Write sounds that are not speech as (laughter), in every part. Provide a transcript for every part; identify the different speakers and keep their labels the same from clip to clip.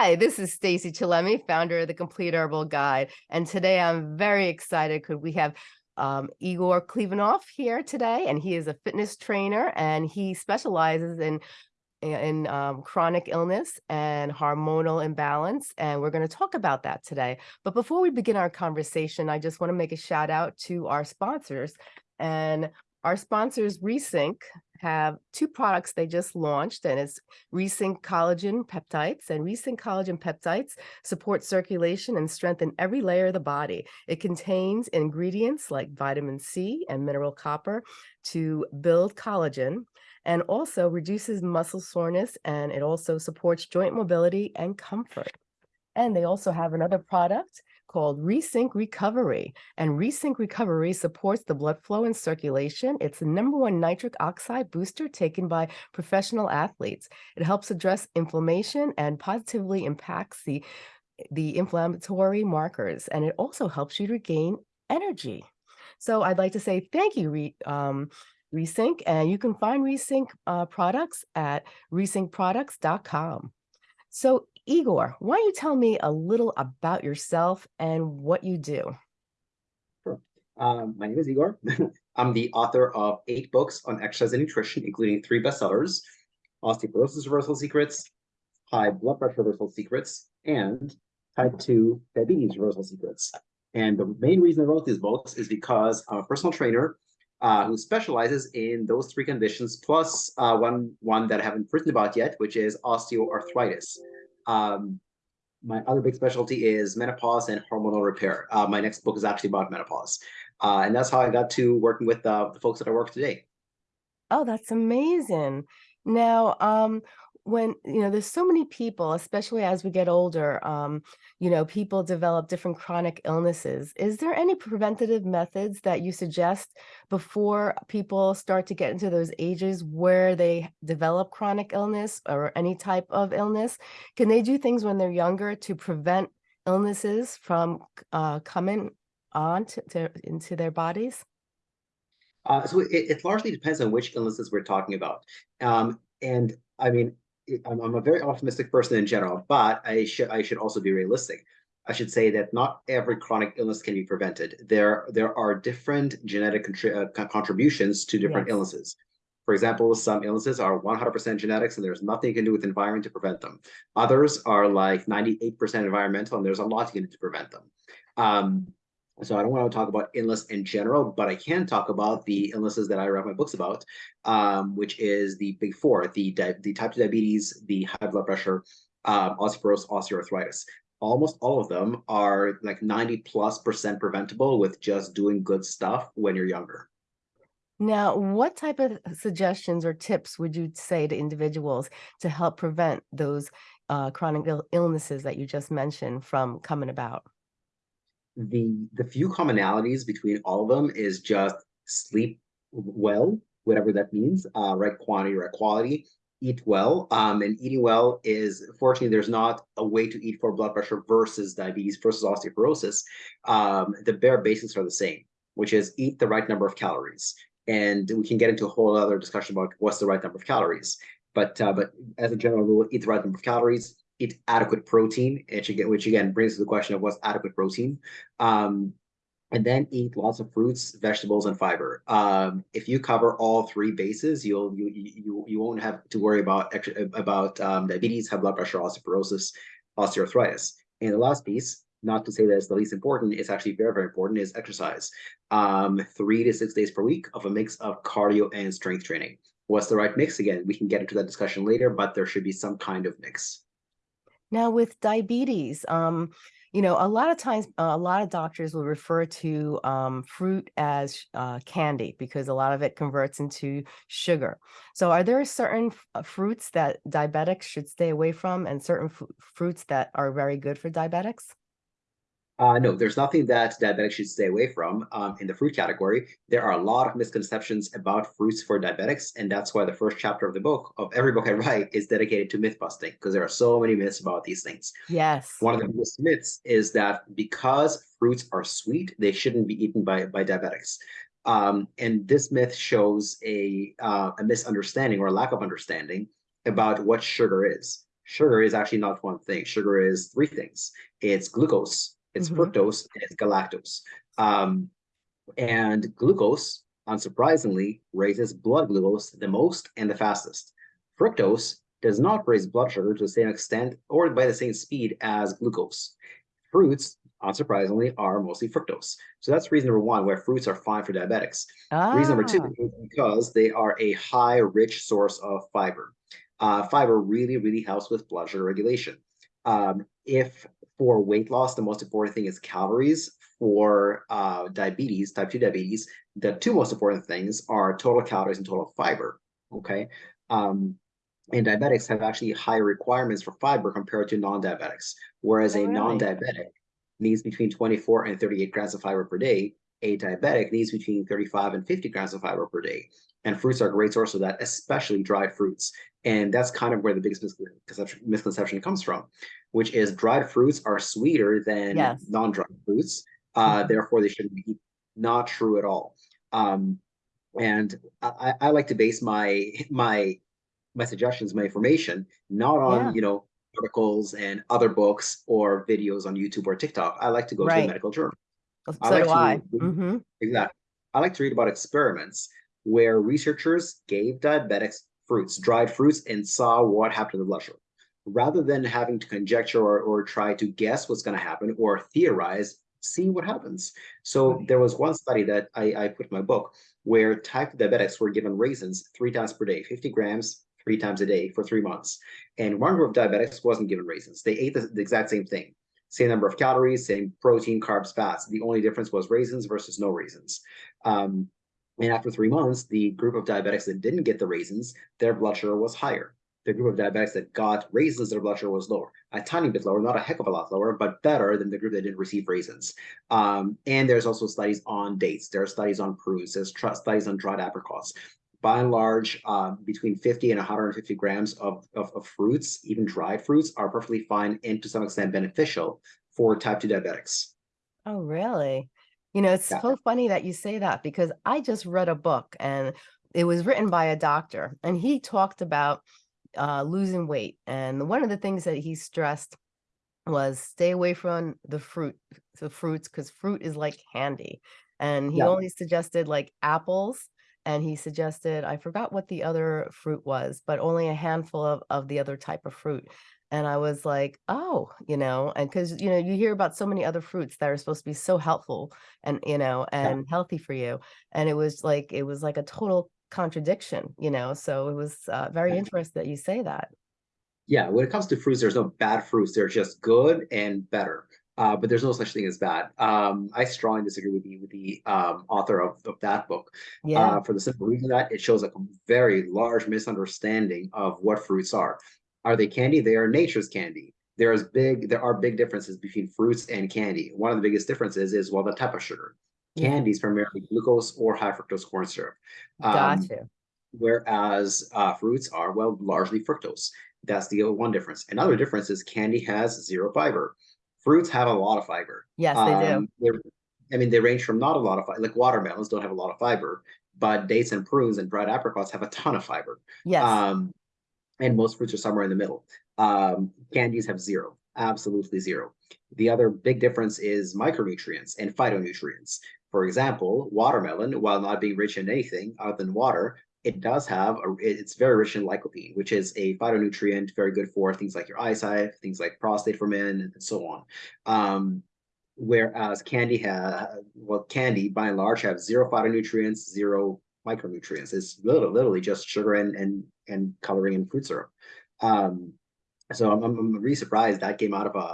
Speaker 1: Hi, this is Stacy Chillemi, founder of the Complete Herbal Guide. And today I'm very excited because we have um, Igor Klibanov here today, and he is a fitness trainer and he specializes in in um, chronic illness and hormonal imbalance. And we're going to talk about that today. But before we begin our conversation, I just want to make a shout out to our sponsors. And our sponsors, Resync, have two products they just launched, and it's Resync Collagen Peptides. And Resync Collagen Peptides support circulation and strengthen every layer of the body. It contains ingredients like vitamin C and mineral copper to build collagen and also reduces muscle soreness, and it also supports joint mobility and comfort. And they also have another product called Resync Recovery. And Resync Recovery supports the blood flow and circulation. It's the number one nitric oxide booster taken by professional athletes. It helps address inflammation and positively impacts the, the inflammatory markers. And it also helps you to gain energy. So I'd like to say thank you, Re, um, Resync, and you can find Resync uh, products at resyncproducts.com. So Igor, why don't you tell me a little about yourself and what you do?
Speaker 2: Sure. Um, my name is Igor. (laughs) I'm the author of eight books on exercise and nutrition, including three bestsellers, Osteoporosis Reversal Secrets, High Blood Pressure Reversal Secrets, and Type 2 Diabetes Reversal Secrets. And the main reason I wrote these books is because I'm a personal trainer uh, who specializes in those three conditions, plus uh, one, one that I haven't written about yet, which is osteoarthritis. Um, my other big specialty is menopause and hormonal repair. Uh, my next book is actually about menopause. Uh, and that's how I got to working with uh, the folks that I work today.
Speaker 1: Oh, that's amazing. Now, um, when you know there's so many people especially as we get older um you know people develop different chronic illnesses. Is there any preventative methods that you suggest before people start to get into those ages where they develop chronic illness or any type of illness? Can they do things when they're younger to prevent illnesses from uh coming on to, to into their bodies?
Speaker 2: Uh, so it, it largely depends on which illnesses we're talking about. Um and I mean, I'm, I'm a very optimistic person in general, but I should I should also be realistic. I should say that not every chronic illness can be prevented. There there are different genetic uh, contributions to different yes. illnesses. For example, some illnesses are 100% genetics and there's nothing you can do with environment to prevent them. Others are like 98% environmental and there's a lot you can do to prevent them. Um, so I don't want to talk about illness in general, but I can talk about the illnesses that I write my books about, um, which is the big four, the, the type 2 diabetes, the high blood pressure, um, osteoporosis, osteoarthritis. Almost all of them are like 90 plus percent preventable with just doing good stuff when you're younger.
Speaker 1: Now, what type of suggestions or tips would you say to individuals to help prevent those uh, chronic Ill illnesses that you just mentioned from coming about?
Speaker 2: The the few commonalities between all of them is just sleep well, whatever that means, uh, right quantity, right quality, eat well. Um, and eating well is, fortunately, there's not a way to eat for blood pressure versus diabetes versus osteoporosis. Um, the bare basics are the same, which is eat the right number of calories. And we can get into a whole other discussion about what's the right number of calories. But uh, but as a general rule, eat the right number of calories, eat adequate protein, which again, which again brings to the question of what's adequate protein. Um, and then eat lots of fruits, vegetables, and fiber. Um, if you cover all three bases, you'll you you you won't have to worry about about um, diabetes, high blood pressure, osteoporosis, osteoarthritis. And the last piece, not to say that it's the least important, it's actually very very important, is exercise. Um, three to six days per week of a mix of cardio and strength training. What's the right mix? Again, we can get into that discussion later, but there should be some kind of mix.
Speaker 1: Now with diabetes, um, you know, a lot of times, uh, a lot of doctors will refer to um, fruit as uh, candy because a lot of it converts into sugar. So are there certain uh, fruits that diabetics should stay away from and certain fruits that are very good for diabetics?
Speaker 2: Uh, no, there's nothing that diabetics should stay away from um, in the fruit category. There are a lot of misconceptions about fruits for diabetics, and that's why the first chapter of the book, of every book I write, is dedicated to myth busting, because there are so many myths about these things.
Speaker 1: Yes.
Speaker 2: One of the biggest myths is that because fruits are sweet, they shouldn't be eaten by, by diabetics. Um, and this myth shows a, uh, a misunderstanding or a lack of understanding about what sugar is sugar is actually not one thing. Sugar is three things. It's glucose, it's
Speaker 1: Mhm.
Speaker 2: fructose, and it's galactose. Um, and glucose, unsurprisingly, raises blood glucose the most and the fastest. Fructose does not raise blood sugar to the same extent or by the same speed as glucose. Fruits, unsurprisingly, are mostly fructose. So that's reason number one, where fruits are fine for diabetics. Reason number two
Speaker 1: Ah,
Speaker 2: is because they are a high, rich source of fiber. Uh, fiber really, really helps with blood sugar regulation. Um, if for weight loss, the most important thing is calories. For uh, diabetes, type 2 diabetes, the two most important things are total calories and total fiber. Okay. Um, and diabetics have actually higher requirements for fiber compared to non-diabetics. Whereas
Speaker 1: Oh,
Speaker 2: a
Speaker 1: really?
Speaker 2: non-diabetic needs between 24 and 38 grams of fiber per day, a diabetic needs between 35 and 50 grams of fiber per day. And fruits are a great source of that, especially dried fruits. And that's kind of where the biggest misconception, misconception comes from, which is dried fruits are sweeter than
Speaker 1: Yes.
Speaker 2: non-dried fruits. Uh,
Speaker 1: Mhm.
Speaker 2: therefore, they shouldn't be eaten. Not true at all. Um, and I, I like to base my my my suggestions, my information, not on
Speaker 1: Yeah.
Speaker 2: you know articles and other books or videos on YouTube or TikTok. I like to go to
Speaker 1: Right.
Speaker 2: a medical journal. I like
Speaker 1: do I.
Speaker 2: to read-
Speaker 1: hmm
Speaker 2: Exactly. I like to read about experiments where researchers gave diabetics fruits, dried fruits, and saw what happened to the blood sugar. Rather than having to conjecture or, or try to guess what's going to happen or theorize, see what happens. So there was one study that I, I put in my book where type 2 diabetics were given raisins three times per day, 50 grams three times a day for three months. And one group of diabetics wasn't given raisins. They ate the, the exact same thing same number of calories, same protein, carbs, fats. The only difference was raisins versus no raisins. Um, and after three months, the group of diabetics that didn't get the raisins, their blood sugar was higher. The group of diabetics that got raisins, their blood sugar was lower, a tiny bit lower, not a heck of a lot lower, but better than the group that didn't receive raisins. Um, and there's also studies on dates. There are studies on prunes. There's studies on dried apricots by and large, uh, between 50 and 150 grams of, of, of, fruits, even dried fruits, are perfectly fine and to some extent beneficial for type 2 diabetics.
Speaker 1: Oh, really? You know, it's so funny that you say that because I just read a book and it was written by a doctor and he talked about uh, losing weight. And one of the things that he stressed was stay away from the fruit, the fruits, because fruit is like candy. And he
Speaker 2: Yeah.
Speaker 1: only suggested like apples. And he suggested, I forgot what the other fruit was, but only a handful of, of the other type of fruit. And I was like, oh, you know, and because, you know, you hear about so many other fruits that are supposed to be so helpful and, you know, and healthy for you. And it was like, it was like a total contradiction, you know, so it was uh, very
Speaker 2: Yeah.
Speaker 1: interesting that you say that.
Speaker 2: Yeah, when it comes to fruits, there's no bad fruits. They're just good and better. Uh, but there's no such thing as bad. Um, I strongly disagree with the with the um, author of, of that book.
Speaker 1: Yeah.
Speaker 2: Uh, for the simple reason that it shows a very large misunderstanding of what fruits are. Are they candy? They are nature's candy. There's big, there are big differences between fruits and candy. One of the biggest differences is well the type of sugar. Candy is primarily glucose or high fructose corn syrup. Um,
Speaker 1: Gotcha.
Speaker 2: whereas uh, fruits are well largely fructose. That's the one difference. Another difference is candy has zero fiber. Fruits have a lot of fiber.
Speaker 1: Yes, they do.
Speaker 2: Um, I mean, they range from not a lot of fiber, like watermelons don't have a lot of fiber, but dates and prunes and dried apricots have a ton of fiber.
Speaker 1: Yes.
Speaker 2: Um, and most fruits are somewhere in the middle. Um, candies have zero, absolutely zero. The other big difference is micronutrients and phytonutrients. For example, watermelon, while not being rich in anything other than water, it does have a, it's very rich in lycopene, which is a phytonutrient very good for things like your eyesight, things like prostate for men, and so on. Um, whereas candy has, well, candy by and large have zero phytonutrients, zero micronutrients. It's literally, literally just sugar and and and coloring and fruit syrup. Um, so I'm, I'm really surprised that came out of a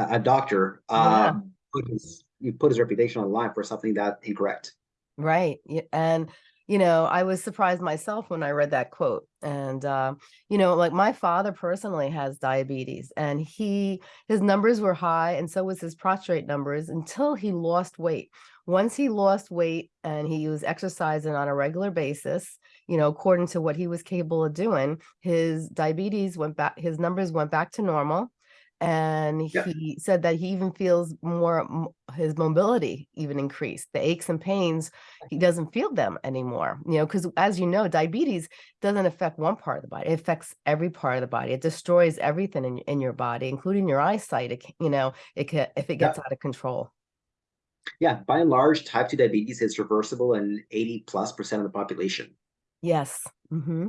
Speaker 2: a, a doctor.
Speaker 1: Yeah.
Speaker 2: Um, put his, he put his reputation on the line for something that incorrect.
Speaker 1: Right. And, you know, I was surprised myself when I read that quote. And, uh, you know, like my father personally has diabetes and he, his numbers were high and so was his prostate numbers until he lost weight. Once he lost weight and he was exercising on a regular basis, you know, according to what he was capable of doing, his diabetes went back, his numbers went back to normal. And
Speaker 2: Yeah.
Speaker 1: he said that he even feels more, his mobility even increased. The aches and pains, he doesn't feel them anymore. You know, because as you know, diabetes doesn't affect one part of the body; it affects every part of the body. It destroys everything in in your body, including your eyesight. It, you know, it can if it
Speaker 2: Yeah.
Speaker 1: gets out of control.
Speaker 2: Yeah, by and large, type 2 diabetes is reversible in 80 plus percent of the population.
Speaker 1: Yes. hmm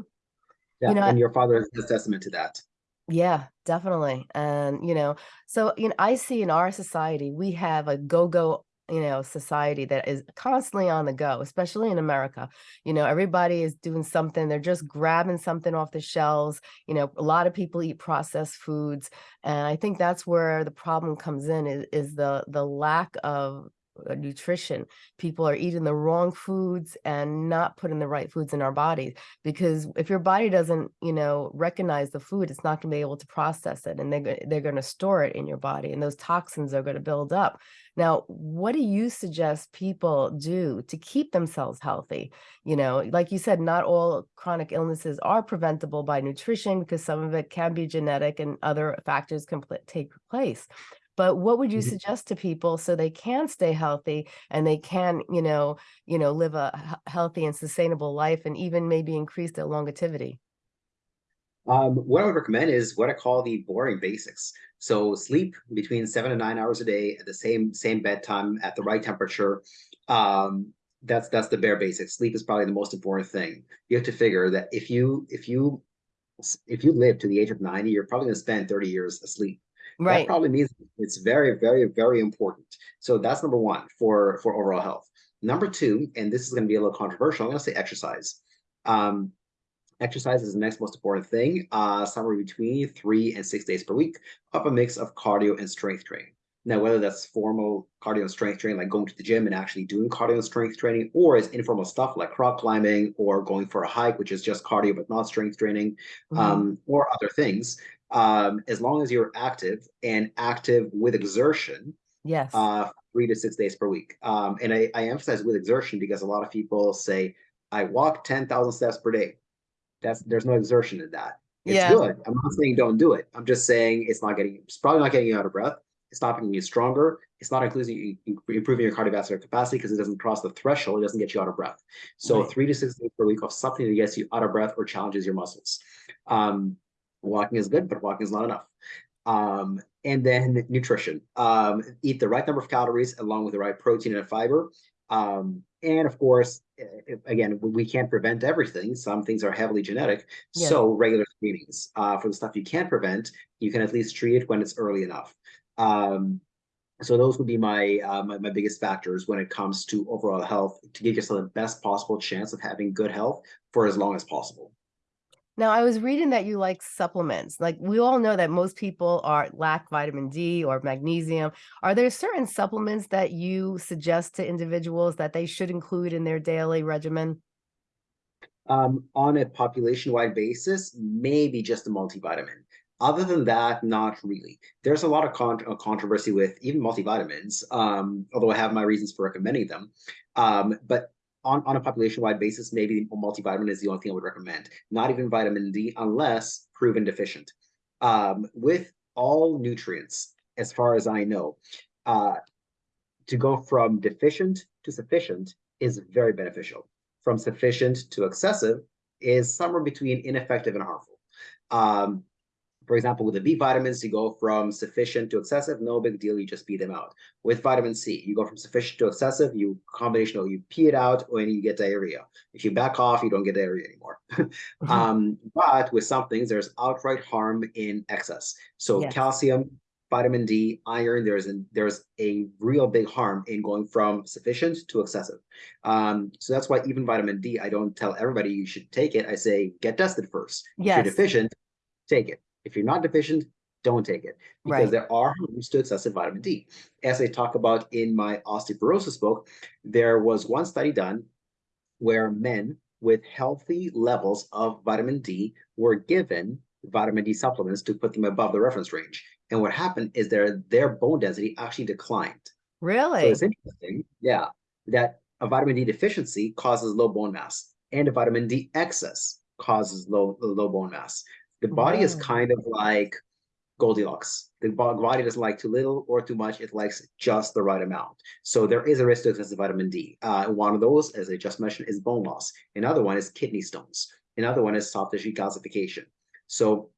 Speaker 2: Yeah,
Speaker 1: know,
Speaker 2: and your father is a testament to that.
Speaker 1: Yeah, definitely. And, you know, so, you know, I see in our society, we have a go-go, you know, society that is constantly on the go, especially in America. You know, everybody is doing something, they're just grabbing something off the shelves. You know, a lot of people eat processed foods. And I think that's where the problem comes in is, is the the lack of nutrition. People are eating the wrong foods and not putting the right foods in our bodies because if your body doesn't you know recognize the food it's not going to be able to process it and they're, they're going to store it in your body and those toxins are going to build up. Now what do you suggest people do to keep themselves healthy? You know like you said not all chronic illnesses are preventable by nutrition because some of it can be genetic and other factors can take place but what would you
Speaker 2: Mhm.
Speaker 1: suggest to people so they can stay healthy and they can you know you know, live a healthy and sustainable life and even maybe increase their longevity.
Speaker 2: Um, what I would recommend is what I call the boring basics. So sleep between seven and nine hours a day at the same same bedtime at the right temperature. Um, that's that's the bare basics. Sleep is probably the most important thing. You have to figure that if you if you if you live to the age of 90, you're probably going to spend 30 years asleep. That probably means it's very, very, very important. So that's number one for for overall health. Number two, and this is going to be a little controversial, I'm going to say exercise. Um, exercise is the next most important thing, uh, somewhere between three and six days per week of a mix of cardio and strength training. Now, whether that's formal cardio and strength training, like going to the gym and actually doing cardio and strength training, or it's informal stuff like rock climbing or going for a hike, which is just cardio but not strength training,
Speaker 1: Mhm.
Speaker 2: um, or other things, um, as long as you're active and active with exertion,
Speaker 1: Yes.
Speaker 2: uh, three to six days per week. Um, and I, I emphasize with exertion because a lot of people say, I walk 10,000 steps per day. That's there's no exertion in that. It's
Speaker 1: Yeah.
Speaker 2: good. I'm not saying don't do it. I'm just saying it's not getting it's probably not getting you out of breath. It's not making you stronger. It's not including improving your cardiovascular capacity because it doesn't cross the threshold. It doesn't get you out of breath. So
Speaker 1: Right.
Speaker 2: three to six days per week of something that gets you out of breath or challenges your muscles. Um, walking is good, but walking is not enough. Um, and then nutrition. Um, eat the right number of calories along with the right protein and fiber. Um, and of course, eh, again, we can't prevent everything. Some things are heavily genetic.
Speaker 1: Yes.
Speaker 2: So regular screenings uh, for the stuff you can't prevent, you can at least treat it when it's early enough. Um, so those would be my, uh, my my biggest factors when it comes to overall health to give yourself the best possible chance of having good health for as long as possible.
Speaker 1: Now, I was reading that you like supplements. Like we all know that most people are lack vitamin D or magnesium. Are there certain supplements that you suggest to individuals that they should include in their daily regimen?
Speaker 2: Um, on a population-wide basis, maybe just a multivitamin. Other than that, not really. There's a lot of con uh, controversy with even multivitamins, um, although I have my reasons for recommending them. Um, but on, on a population-wide basis, maybe multivitamin is the only thing I would recommend. Not even vitamin D unless proven deficient. Um, with all nutrients, as far as I know, uh, to go from deficient to sufficient is very beneficial. From sufficient to excessive is somewhere between ineffective and harmful. Um, for example, with the B vitamins, you go from sufficient to excessive, no big deal, you just pee them out. With vitamin C, you go from sufficient to excessive, you combination you pee it out or you get diarrhea. If you back off, you don't get diarrhea anymore. (laughs) um, but with some things, there's outright harm in excess. So
Speaker 1: Yes.
Speaker 2: calcium, vitamin D, iron, there's a, there's a real big harm in going from sufficient to excessive. Um, so that's why even vitamin D, I don't tell everybody you should take it. I say get tested first.
Speaker 1: Yes.
Speaker 2: If you're deficient, take it. If you're not deficient, don't take it because
Speaker 1: Right.
Speaker 2: there are harms to excessive vitamin D. As I talk about in my osteoporosis book, there was one study done where men with healthy levels of vitamin D were given vitamin D supplements to put them above the reference range. And what happened is their their bone density actually declined.
Speaker 1: Really?
Speaker 2: So it's interesting, yeah, that a vitamin D deficiency causes low bone mass, and a vitamin D excess causes low low bone mass. The body is kind of like Goldilocks. The body doesn't like too little or too much. It likes just the right amount. So there is a risk to excessive vitamin D. Uh, one of those, as I just mentioned, is bone loss. Another one is kidney stones. Another one is soft tissue calcification. So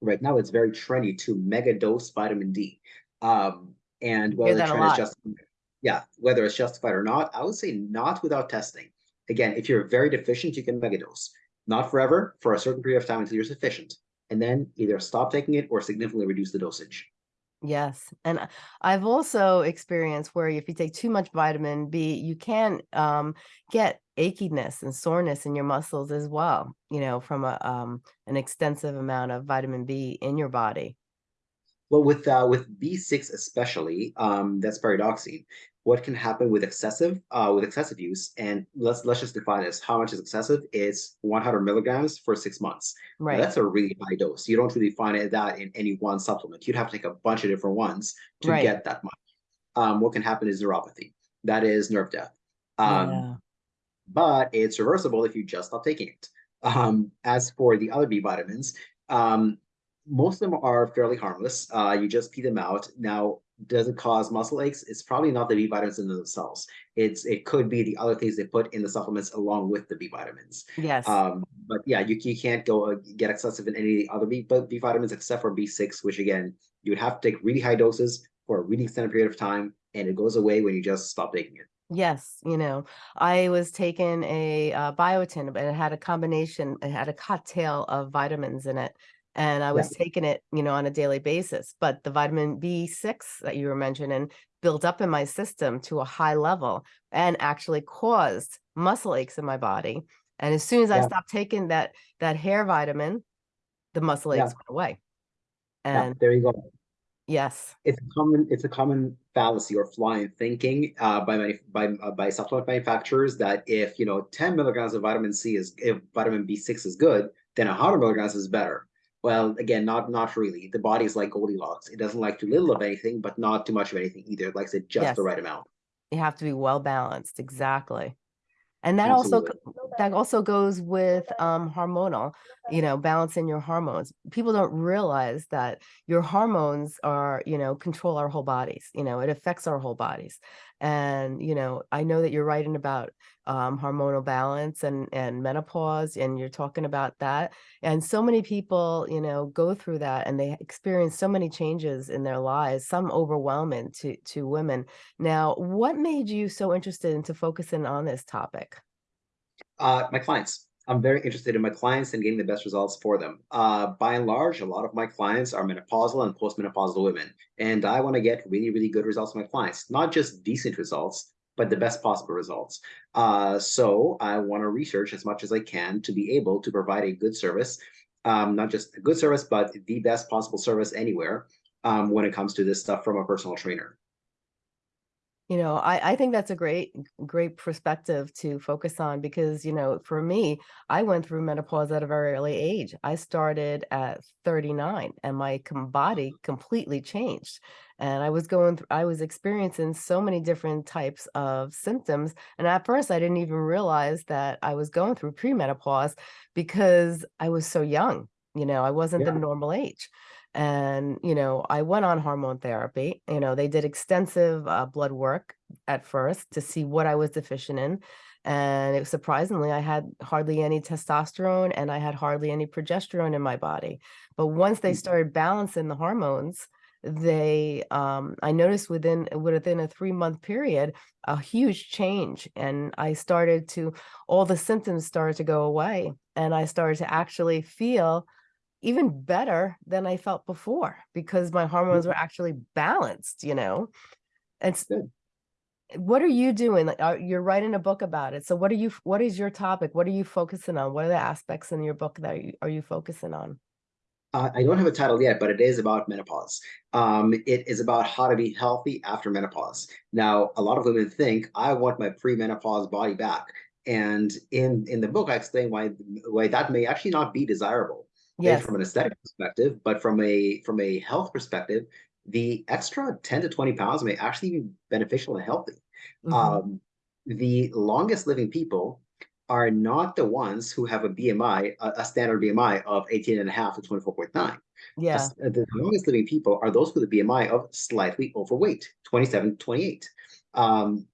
Speaker 2: right now it's very trendy to mega dose vitamin D. Um, and whether the trend is just yeah, whether it's justified or not, I would say not without testing. Again, if you're very deficient, you can megadose. Not forever, for a certain period of time until you're sufficient. And then either stop taking it or significantly reduce the dosage.
Speaker 1: Yes, and I've also experienced where if you take too much vitamin B, you can um, get achiness and soreness in your muscles as well. You know, from a um, an extensive amount of vitamin B in your body.
Speaker 2: Well, with uh, with B6 especially, um, that's pyridoxine. What can happen with excessive uh, with excessive use? And let's let's just define this. How much is excessive? It's 100 milligrams for six months. Now,
Speaker 1: Right,
Speaker 2: that's a really high dose. You don't really find it that in any one supplement. You'd have to take a bunch of different ones to
Speaker 1: Right.
Speaker 2: get that much. Um, what can happen is neuropathy. That is nerve death. Um,
Speaker 1: yeah,
Speaker 2: but it's reversible if you just stop taking it. Um, as for the other B vitamins, um, most of them are fairly harmless. Uh, you just pee them out. Now, does it cause muscle aches? It's probably not the B vitamins in themselves. It's it could be the other things they put in the supplements along with the B vitamins.
Speaker 1: yes,
Speaker 2: Um, but yeah, you, you can't go uh, get excessive in any of the other B, but B vitamins except for B6, which again, you would have to take really high doses for a really extended period of time, and it goes away when you just stop taking it.
Speaker 1: yes. You know, I was taking a uh, biotin, but it had a combination. It had a cocktail of vitamins in it. And I was taking it, you know, on a daily basis. But the vitamin B6 that you were mentioning built up in my system to a high level and actually caused muscle aches in my body. And as soon as I stopped taking that that hair vitamin, the muscle
Speaker 2: Yeah.
Speaker 1: aches went away.
Speaker 2: Yeah,
Speaker 1: And
Speaker 2: there you go.
Speaker 1: yes,
Speaker 2: it's a common it's a common fallacy or flaw in thinking uh, by many by uh, by supplement manufacturers that if you know 10 milligrams of vitamin C is if vitamin B6 is good, then 100 milligrams is better. Well, again, not not really. The body is like Goldilocks. It doesn't like too little of anything, but not too much of anything either. It likes it just
Speaker 1: Yes.
Speaker 2: the right amount.
Speaker 1: you have to be well balanced. Exactly. And that also
Speaker 2: Absolutely.
Speaker 1: go- that also goes with um hormonal, you know, balancing your hormones. People don't realize that your hormones are, you know, control our whole bodies. You know, it affects our whole bodies. And, you know, I know that you're writing about um hormonal balance and and menopause and you're talking about that. And so many people, you know, go through that and they experience so many changes in their lives, some overwhelming to to women. Now, what made you so interested into focusing on this topic?
Speaker 2: Uh, my clients. I'm very interested in my clients and getting the best results for them. Uh, by and large, a lot of my clients are menopausal and postmenopausal women, and I want to get really, really good results for my clients. Not just decent results, but the best possible results. Uh, so I want to research as much as I can to be able to provide a good service, um, not just a good service, but the best possible service anywhere um, when it comes to this stuff from a personal trainer.
Speaker 1: You know, I, I think that's a great, great perspective to focus on because, you know, for me, I went through menopause at a very early age. I started at 39 and my body completely changed. And I was going through, I was experiencing so many different types of symptoms. And at first, I didn't even realize that I was going through premenopause because I was so young. You know, I wasn't the normal age. And, you know, I went on hormone therapy. You know, they did extensive uh, blood work at first to see what I was deficient in. And it surprisingly, I had hardly any testosterone and I had hardly any progesterone in my body. But once they
Speaker 2: Mm.
Speaker 1: started balancing the hormones, they um i noticed within within a three month period a huge change and i started to all the symptoms started to go away and i started to actually feel even better than i felt before because my hormones were actually balanced you know? And
Speaker 2: Good.
Speaker 1: what are you doing? Like you're writing a book about it. So what are you what is your topic? What are you focusing on? What are the aspects in your book that you, are you focusing on?
Speaker 2: Uh, I don't have a title yet, but it is about menopause. Um, it is about how to be healthy after menopause. Now, a lot of women think I want my pre-menopause body back, and in in the book, I explain why why that may actually not be desirable,
Speaker 1: yes
Speaker 2: from an aesthetic perspective, but from a from a health perspective, the extra ten to twenty pounds may actually be beneficial and healthy.
Speaker 1: mhm,
Speaker 2: Um, the longest living people are not the ones who have a BMI, a, a standard BMI of 18 and a half to 24.9.
Speaker 1: Yeah.
Speaker 2: Uh, The longest living people are those with a BMI of slightly overweight, 27, 28. Um,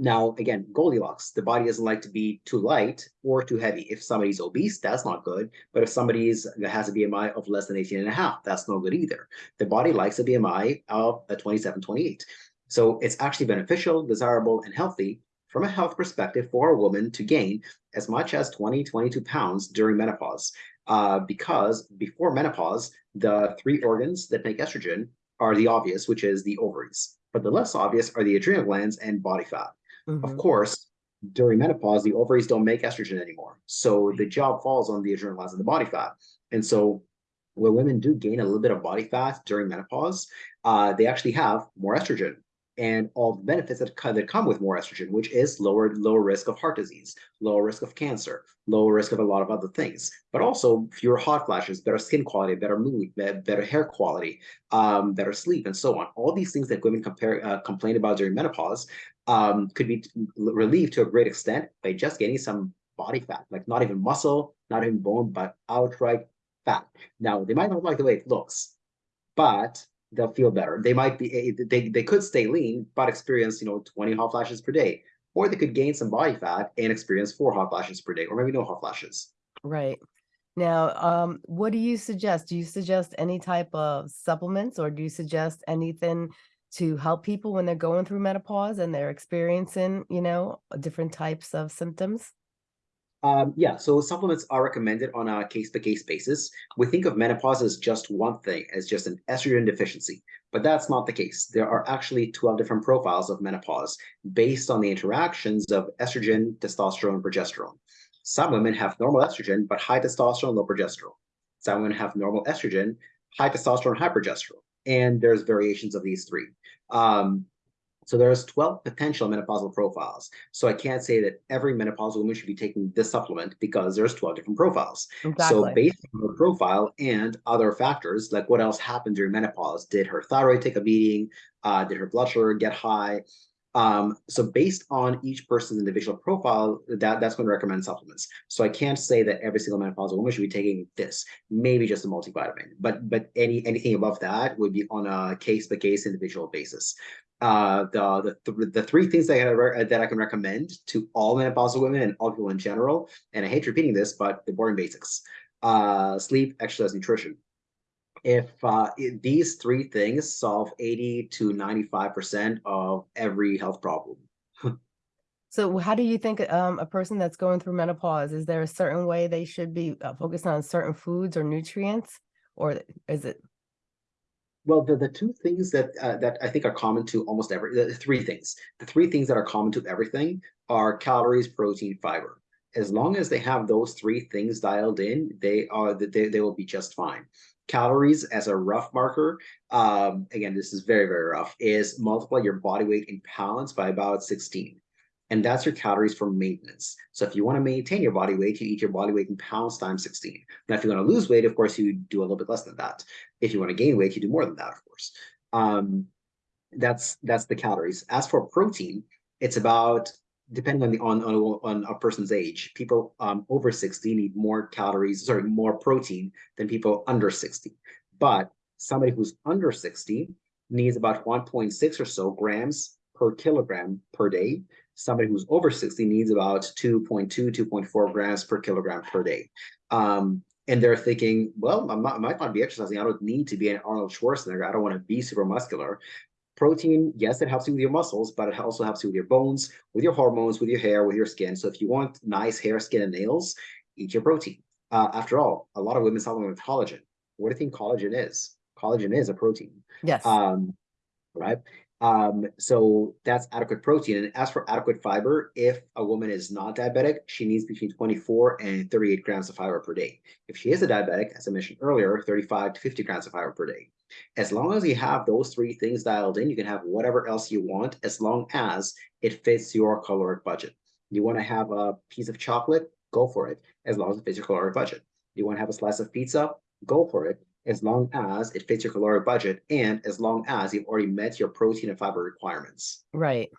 Speaker 2: now, again, Goldilocks, the body doesn't like to be too light or too heavy. If somebody's obese, that's not good. But if somebody's has a BMI of less than 18 and a half, that's no good either. The body likes a BMI of a 27, 28. So it's actually beneficial, desirable, and healthy from a health perspective for a woman to gain as much as 20, 22 pounds during menopause. Uh, because before menopause, the three organs that make estrogen are the obvious, which is the ovaries. But the less obvious are the adrenal glands and body fat. Of
Speaker 1: Mhm.
Speaker 2: course, during menopause, the ovaries don't make estrogen anymore. So the job falls on the adrenal glands and the body fat. And so when women do gain a little bit of body fat during menopause, uh, they actually have more estrogen and all the benefits that, that come with more estrogen, which is lower lower risk of heart disease, lower risk of cancer, lower risk of a lot of other things, but also fewer hot flashes, better skin quality, better mood, better hair quality, um, better sleep, and so on. All these things that women compare uh, complain about during menopause um, could be relieved to a great extent by just getting some body fat, like not even muscle, not even bone, but outright fat. Now, they might not like the way it looks, but they'll feel better. They might be eh, they they could stay lean, but experience, you know, 20 hot flashes per day. Or they could gain some body fat and experience four hot flashes per day, or maybe no hot flashes.
Speaker 1: Right. Now, um, what do you suggest? Do you suggest any type of supplements or do you suggest anything to help people when they're going through menopause and they're experiencing, you know, different types of symptoms?
Speaker 2: Um, yeah, so supplements are recommended on a case-by-case basis. We think of menopause as just one thing, as just an estrogen deficiency, but that's not the case. There are actually 12 different profiles of menopause based on the interactions of estrogen, testosterone, and progesterone. Some women have normal estrogen, but high testosterone, low progesterone. Some women have normal estrogen, high testosterone, high progesterone. And there's variations of these three. Um, so there's 12 potential menopausal profiles. So I can't say that every menopausal woman should be taking this supplement because there's 12 different profiles.
Speaker 1: Exactly.
Speaker 2: So based on her profile and other factors, like what else happened during menopause? Did her thyroid take a beating? Uh, did her blood sugar get high? Um, so based on each person's individual profile, that, that's going to recommend supplements. So I can't say that every single menopausal woman should be taking this, maybe just a multivitamin, but but any anything above that would be on a case-by-case individual basis. Uh, the the, th- the three things that I, that I can recommend to all menopausal women and all people in general, and I hate repeating this, but the boring basics: uh, sleep, exercise, nutrition if uh, these three things solve 80 to 95% of every health problem. (laughs)
Speaker 1: So how do you think um, a person that's going through menopause, is there a certain way they should be uh, focused on certain foods or nutrients? Or is it,
Speaker 2: Well, the, the two things that uh, that I think are common to almost every the three things. The three things that are common to everything are calories, protein, fiber. As long as they have those three things dialed in, they are they, they will be just fine. Calories as a rough marker, um, again, this is very, very rough, is multiply your body weight in pounds by about 16. And that's your calories for maintenance. So if you want to maintain your body weight, you eat your body weight in pounds times 16. Now, if you want to lose weight, of course, you do a little bit less than that. If you want to gain weight, you do more than that, of course. Um, that's that's the calories. As for protein, it's about depending on the on on, on a person's age. People um, over 60 need more calories, sorry, more protein than people under 60. But somebody who's under 60 needs about 1.6 or so grams per kilogram per day. Somebody who's over 60 needs about 2.2, 2.4 grams per kilogram per day. Um, and they're thinking, well, I'm I might not be exercising. I don't need to be an Arnold Schwarzenegger. I don't want to be super muscular. Protein, yes, it helps you with your muscles, but it also helps you with your bones, with your hormones, with your hair, with your skin. So if you want nice hair, skin, and nails, eat your protein. Uh, after all, a lot of women supplement with collagen. What do you think collagen is? Collagen is a protein.
Speaker 1: yes,
Speaker 2: Um, right? Um, so that's adequate protein. And as for adequate fiber, if a woman is not diabetic, she needs between 24 and 38 grams of fiber per day. If she is a diabetic, as I mentioned earlier, 35 to 50 grams of fiber per day. As long as you have those three things dialed in, you can have whatever else you want, as long as it fits your caloric budget. You want to have a piece of chocolate, go for it, as long as it fits your caloric budget. You want to have a slice of pizza, go for it, as long as it fits your caloric budget and as long as you've already met your protein and fiber requirements.
Speaker 1: right.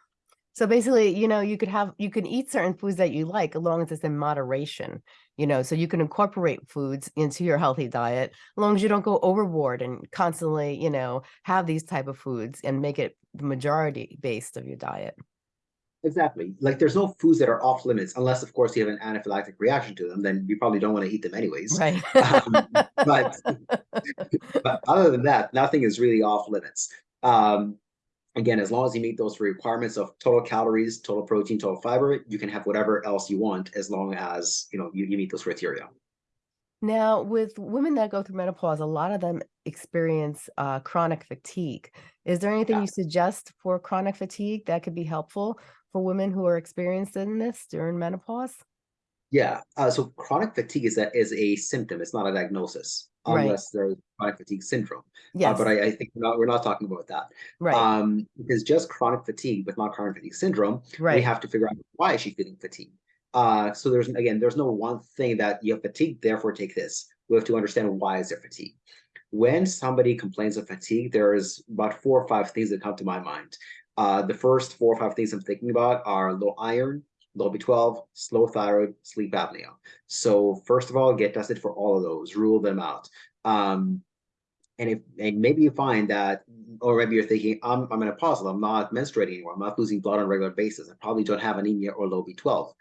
Speaker 1: So basically, you know, you could have you can eat certain foods that you like as long as it's in moderation, you know, so you can incorporate foods into your healthy diet as long as you don't go overboard and constantly, you know, have these type of foods and make it the majority based of your diet.
Speaker 2: Exactly. Like there's no foods that are off limits unless, of course, you have an anaphylactic reaction to them. Then you probably don't want to eat them anyways.
Speaker 1: Right. (laughs)
Speaker 2: Um, but (laughs) but other than that, nothing is really off limits. Um, again, as long as you meet those requirements of total calories, total protein, total fiber, you can have whatever else you want as long as you know you, you meet those criteria.
Speaker 1: Now, with women that go through menopause, a lot of them experience uh, chronic fatigue. Is there anything
Speaker 2: Yeah.
Speaker 1: you suggest for chronic fatigue that could be helpful for women who are experiencing this during menopause?
Speaker 2: Yeah. Uh, so chronic fatigue is a is a symptom. It's not a diagnosis
Speaker 1: Right.
Speaker 2: unless there's chronic fatigue syndrome. Uh, but I, I think we're not, we're not talking about that.
Speaker 1: Right.
Speaker 2: Um, because just chronic fatigue, but not chronic fatigue syndrome,
Speaker 1: right.
Speaker 2: we have to figure out why is she feeling fatigued. Uh, so there's again, there's no one thing that you have fatigue, therefore take this. We have to understand why is there fatigue. When somebody complains of fatigue, there's about four or five things that come to my mind. Uh, the first four or five things I'm thinking about are low iron, low B12, slow thyroid, sleep apnea. So first of all, get tested for all of those, rule them out. Um, and if and maybe you find that, or maybe you're thinking, I'm I'm menopausal, I'm not menstruating anymore, I'm not losing blood on a regular basis, I probably don't have anemia or low B12.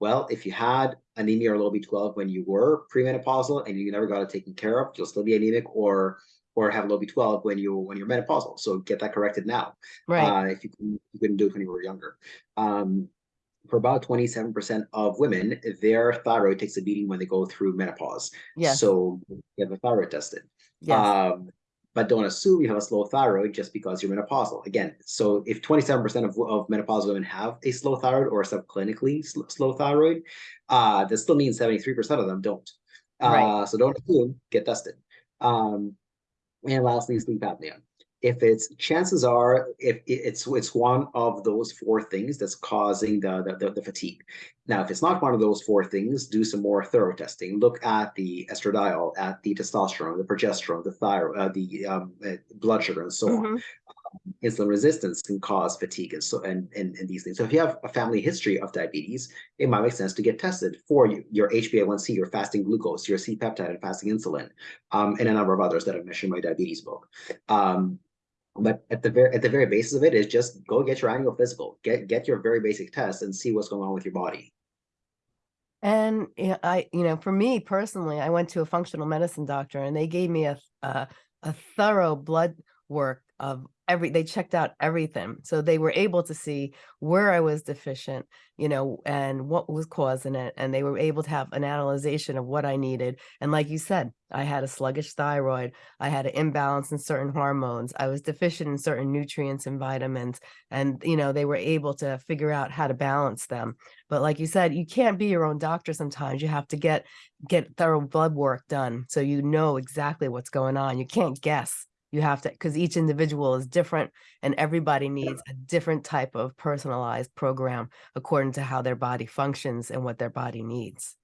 Speaker 2: Well, if you had anemia or low B12 when you were premenopausal and you never got it taken care of, you'll still be anemic or or have low B12 when you when you're menopausal. So get that corrected now.
Speaker 1: Right.
Speaker 2: Uh, if you, couldn't- you couldn't do it when you were younger. Um, for about 27% of women, their thyroid takes a beating when they go through menopause.
Speaker 1: Yes.
Speaker 2: So get the thyroid tested.
Speaker 1: Yes.
Speaker 2: Um, but don't assume you have a slow thyroid just because you're menopausal. Again, so if 27% of, of menopausal women have a slow thyroid or subclinically sl slow thyroid, uh, that still means 73% of them don't.
Speaker 1: Right.
Speaker 2: Uh, so don't assume, get tested. Um, and lastly, sleep apnea. If it's chances are, if it's it's one of those four things that's causing the, the the fatigue. Now, if it's not one of those four things, do some more thorough testing. Look at the estradiol, at the testosterone, the progesterone, the thyroid, uh, the um, uh, blood sugar, and so on
Speaker 1: Mhm.
Speaker 2: insulin resistance can cause fatigue and so and, and and these things. So if you have a family history of diabetes, it might make sense to get tested for you, your HbA1c, your fasting glucose, your C-peptide and fasting insulin, um, and a number of others that I've mentioned in my diabetes book. But at the very at the very basis of it is just go get your annual physical, get get your very basic test and see what's going on with your body.
Speaker 1: And I, you know, for me personally, I went to a functional medicine doctor and they gave me a a, a thorough blood work of every they checked out everything. So they were able to see where I was deficient, you know, and what was causing it. And they were able to have an analyzation of what I needed. And like you said, I had a sluggish thyroid, I had an imbalance in certain hormones, I was deficient in certain nutrients and vitamins. And, you know, they were able to figure out how to balance them. But like you said, you can't be your own doctor sometimes. You have to get get thorough blood work done so you know exactly what's going on. You can't guess. You have to because each individual is different and everybody needs a different type of personalized program according to how their body functions and what their body needs.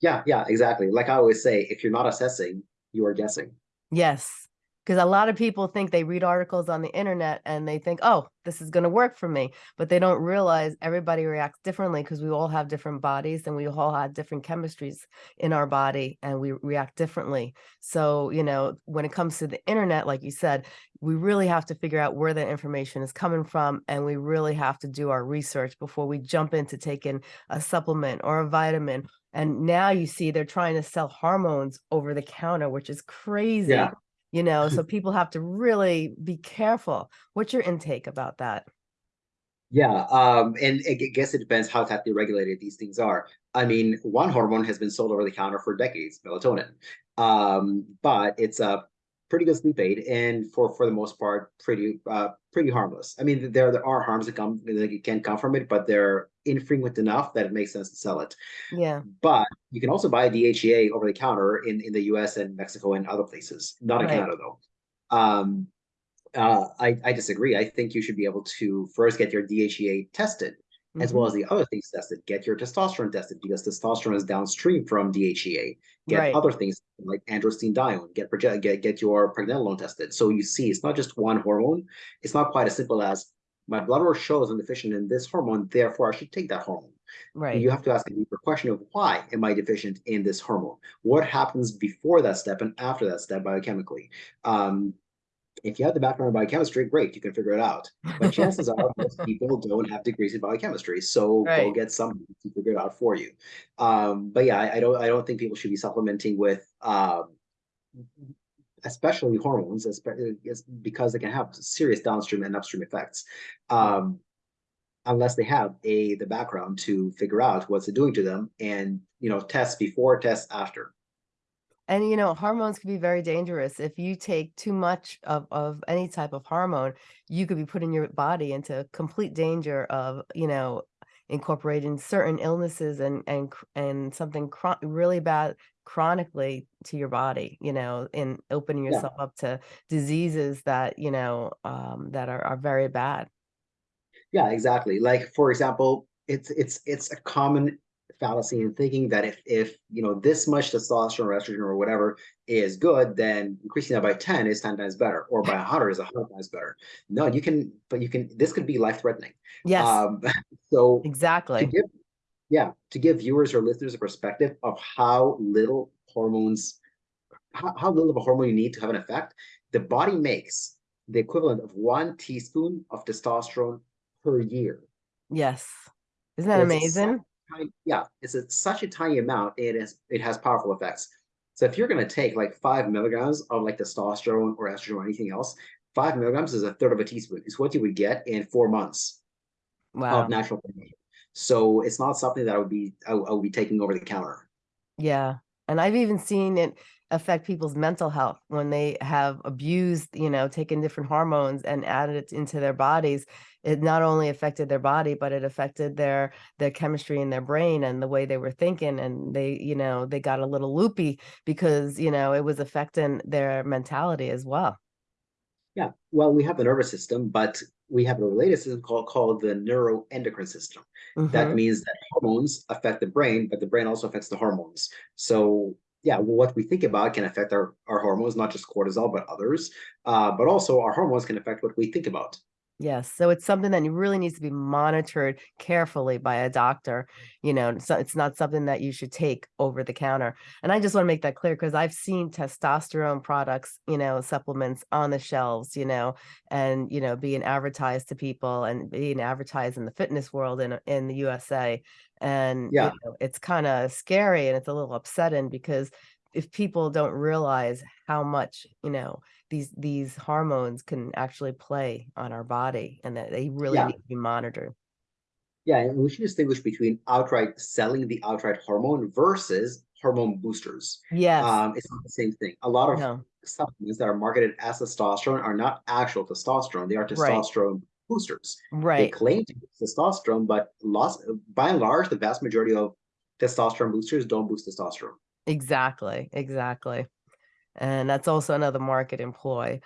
Speaker 2: Yeah, yeah, exactly. Like I always say, if you're not assessing, you are guessing.
Speaker 1: Yes. Because a lot of people think they read articles on the internet and they think, oh, this is going to work for me. But they don't realize everybody reacts differently because we all have different bodies and we all have different chemistries in our body and we react differently. So, you know, when it comes to the internet, like you said, we really have to figure out where the information is coming from and we really have to do our research before we jump into taking a supplement or a vitamin. And now you see they're trying to sell hormones over the counter, which is crazy
Speaker 2: Yeah.
Speaker 1: You know so (laughs) people have to really be careful what's your intake about that
Speaker 2: Yeah, um, and I guess it depends how tightly regulated these things are. I mean, one hormone has been sold over the counter for decades, melatonin. Um, but it's a pretty good sleep aid, and for for the most part, pretty uh pretty harmless. I mean, there there are harms that come that can come from it, but they're infrequent enough that it makes sense to sell it.
Speaker 1: yeah
Speaker 2: But you can also buy DHEA over the counter in in the U.S. and Mexico and other places, not in Canada though. Um, uh, I, I disagree. I think you should be able to first get your DHEA tested, as well
Speaker 1: mhm,
Speaker 2: as the other things tested. Get your testosterone tested because testosterone is downstream from DHEA. Get
Speaker 1: right
Speaker 2: other things like androstenedione. Get get get your pregnenolone tested. So you see, it's not just one hormone. It's not quite as simple as my blood work shows I'm deficient in this hormone, therefore I should take that hormone.
Speaker 1: Right.
Speaker 2: You have to ask a deeper question of why am I deficient in this hormone? What happens before that step and after that step biochemically? Um, if you have the background in biochemistry, great, you can figure it out. But chances (laughs) are most people don't have degrees in biochemistry, so go
Speaker 1: Right.
Speaker 2: get some to figure it out for you. Um, but yeah, I, I don't I don't think people should be supplementing with um, especially hormones, because they can have serious downstream and upstream effects. Um, unless they have a the background to figure out what's it doing to them and you know tests before tests after
Speaker 1: And you know, hormones can be very dangerous. If you take too much of, of any type of hormone, you could be putting your body into complete danger of, you know, incorporating certain illnesses and and and something really bad chronically to your body, you know, in opening
Speaker 2: Yeah.
Speaker 1: yourself up to diseases that, you know, um, that are, are very bad.
Speaker 2: yeah exactly like for example it's it's it's a common fallacy in thinking that if if you know this much testosterone or estrogen or whatever is good then increasing that by 10 is 10 times better or by 100 is 100 times better no you can but you can this could be life threatening
Speaker 1: Yes,
Speaker 2: um (laughs) so to
Speaker 1: exactly.
Speaker 2: give yeah to give viewers or listeners a perspective of how little hormones how, how little of a hormone you need to have an effect the body makes the equivalent of one teaspoon of testosterone per year
Speaker 1: Yes. Isn't that
Speaker 2: It's
Speaker 1: amazing?
Speaker 2: Tiny- yeah it's a, such a tiny amount it is it has powerful effects so if you're going to take like five milligrams of like testosterone or estrogen or anything else five milligrams is a third of a teaspoon it's what you would get in four months
Speaker 1: Wow.
Speaker 2: of natural formation. so it's not something that i would be i, I would be taking over the counter
Speaker 1: Yeah. And I've even seen it affect people's mental health when they have abused, you know, taken different hormones and added it into their bodies. It not only affected their body, but it affected their their chemistry in their brain and the way they were thinking. And they, you know, they got a little loopy because, you know, it was affecting their mentality as well.
Speaker 2: Yeah, well, we have the nervous system, but we have a related system called called the neuroendocrine system. That
Speaker 1: Mhm.
Speaker 2: means that hormones affect the brain, but the brain also affects the hormones. So yeah, what we think about can affect our, our hormones, not just cortisol, but others. Uh, but also our hormones can affect what we think about.
Speaker 1: Yes, so it's something that really needs to be monitored carefully by a doctor, you know, so it's not something that you should take over the counter. And I just want to make that clear because I've seen testosterone products, you know, supplements on the shelves, you know, and you know, being advertised to people and being advertised in the fitness world in in the USA. And you
Speaker 2: Yeah,
Speaker 1: know, it's kind of scary and it's a little upsetting because if people don't realize how much, you know, these these hormones can actually play on our body and that they really
Speaker 2: yeah,
Speaker 1: need to be monitored.
Speaker 2: yeah. And we should distinguish between outright selling the outright hormone versus hormone boosters.
Speaker 1: Yes.
Speaker 2: Um, it's not the same thing. A lot of
Speaker 1: No.
Speaker 2: supplements that are marketed as testosterone are not actual testosterone. They are
Speaker 1: Right.
Speaker 2: testosterone boosters.
Speaker 1: Right.
Speaker 2: They claim to boost testosterone, but lost, by and large, the vast majority of testosterone boosters don't boost testosterone.
Speaker 1: Exactly. Exactly. And that's also another market employ.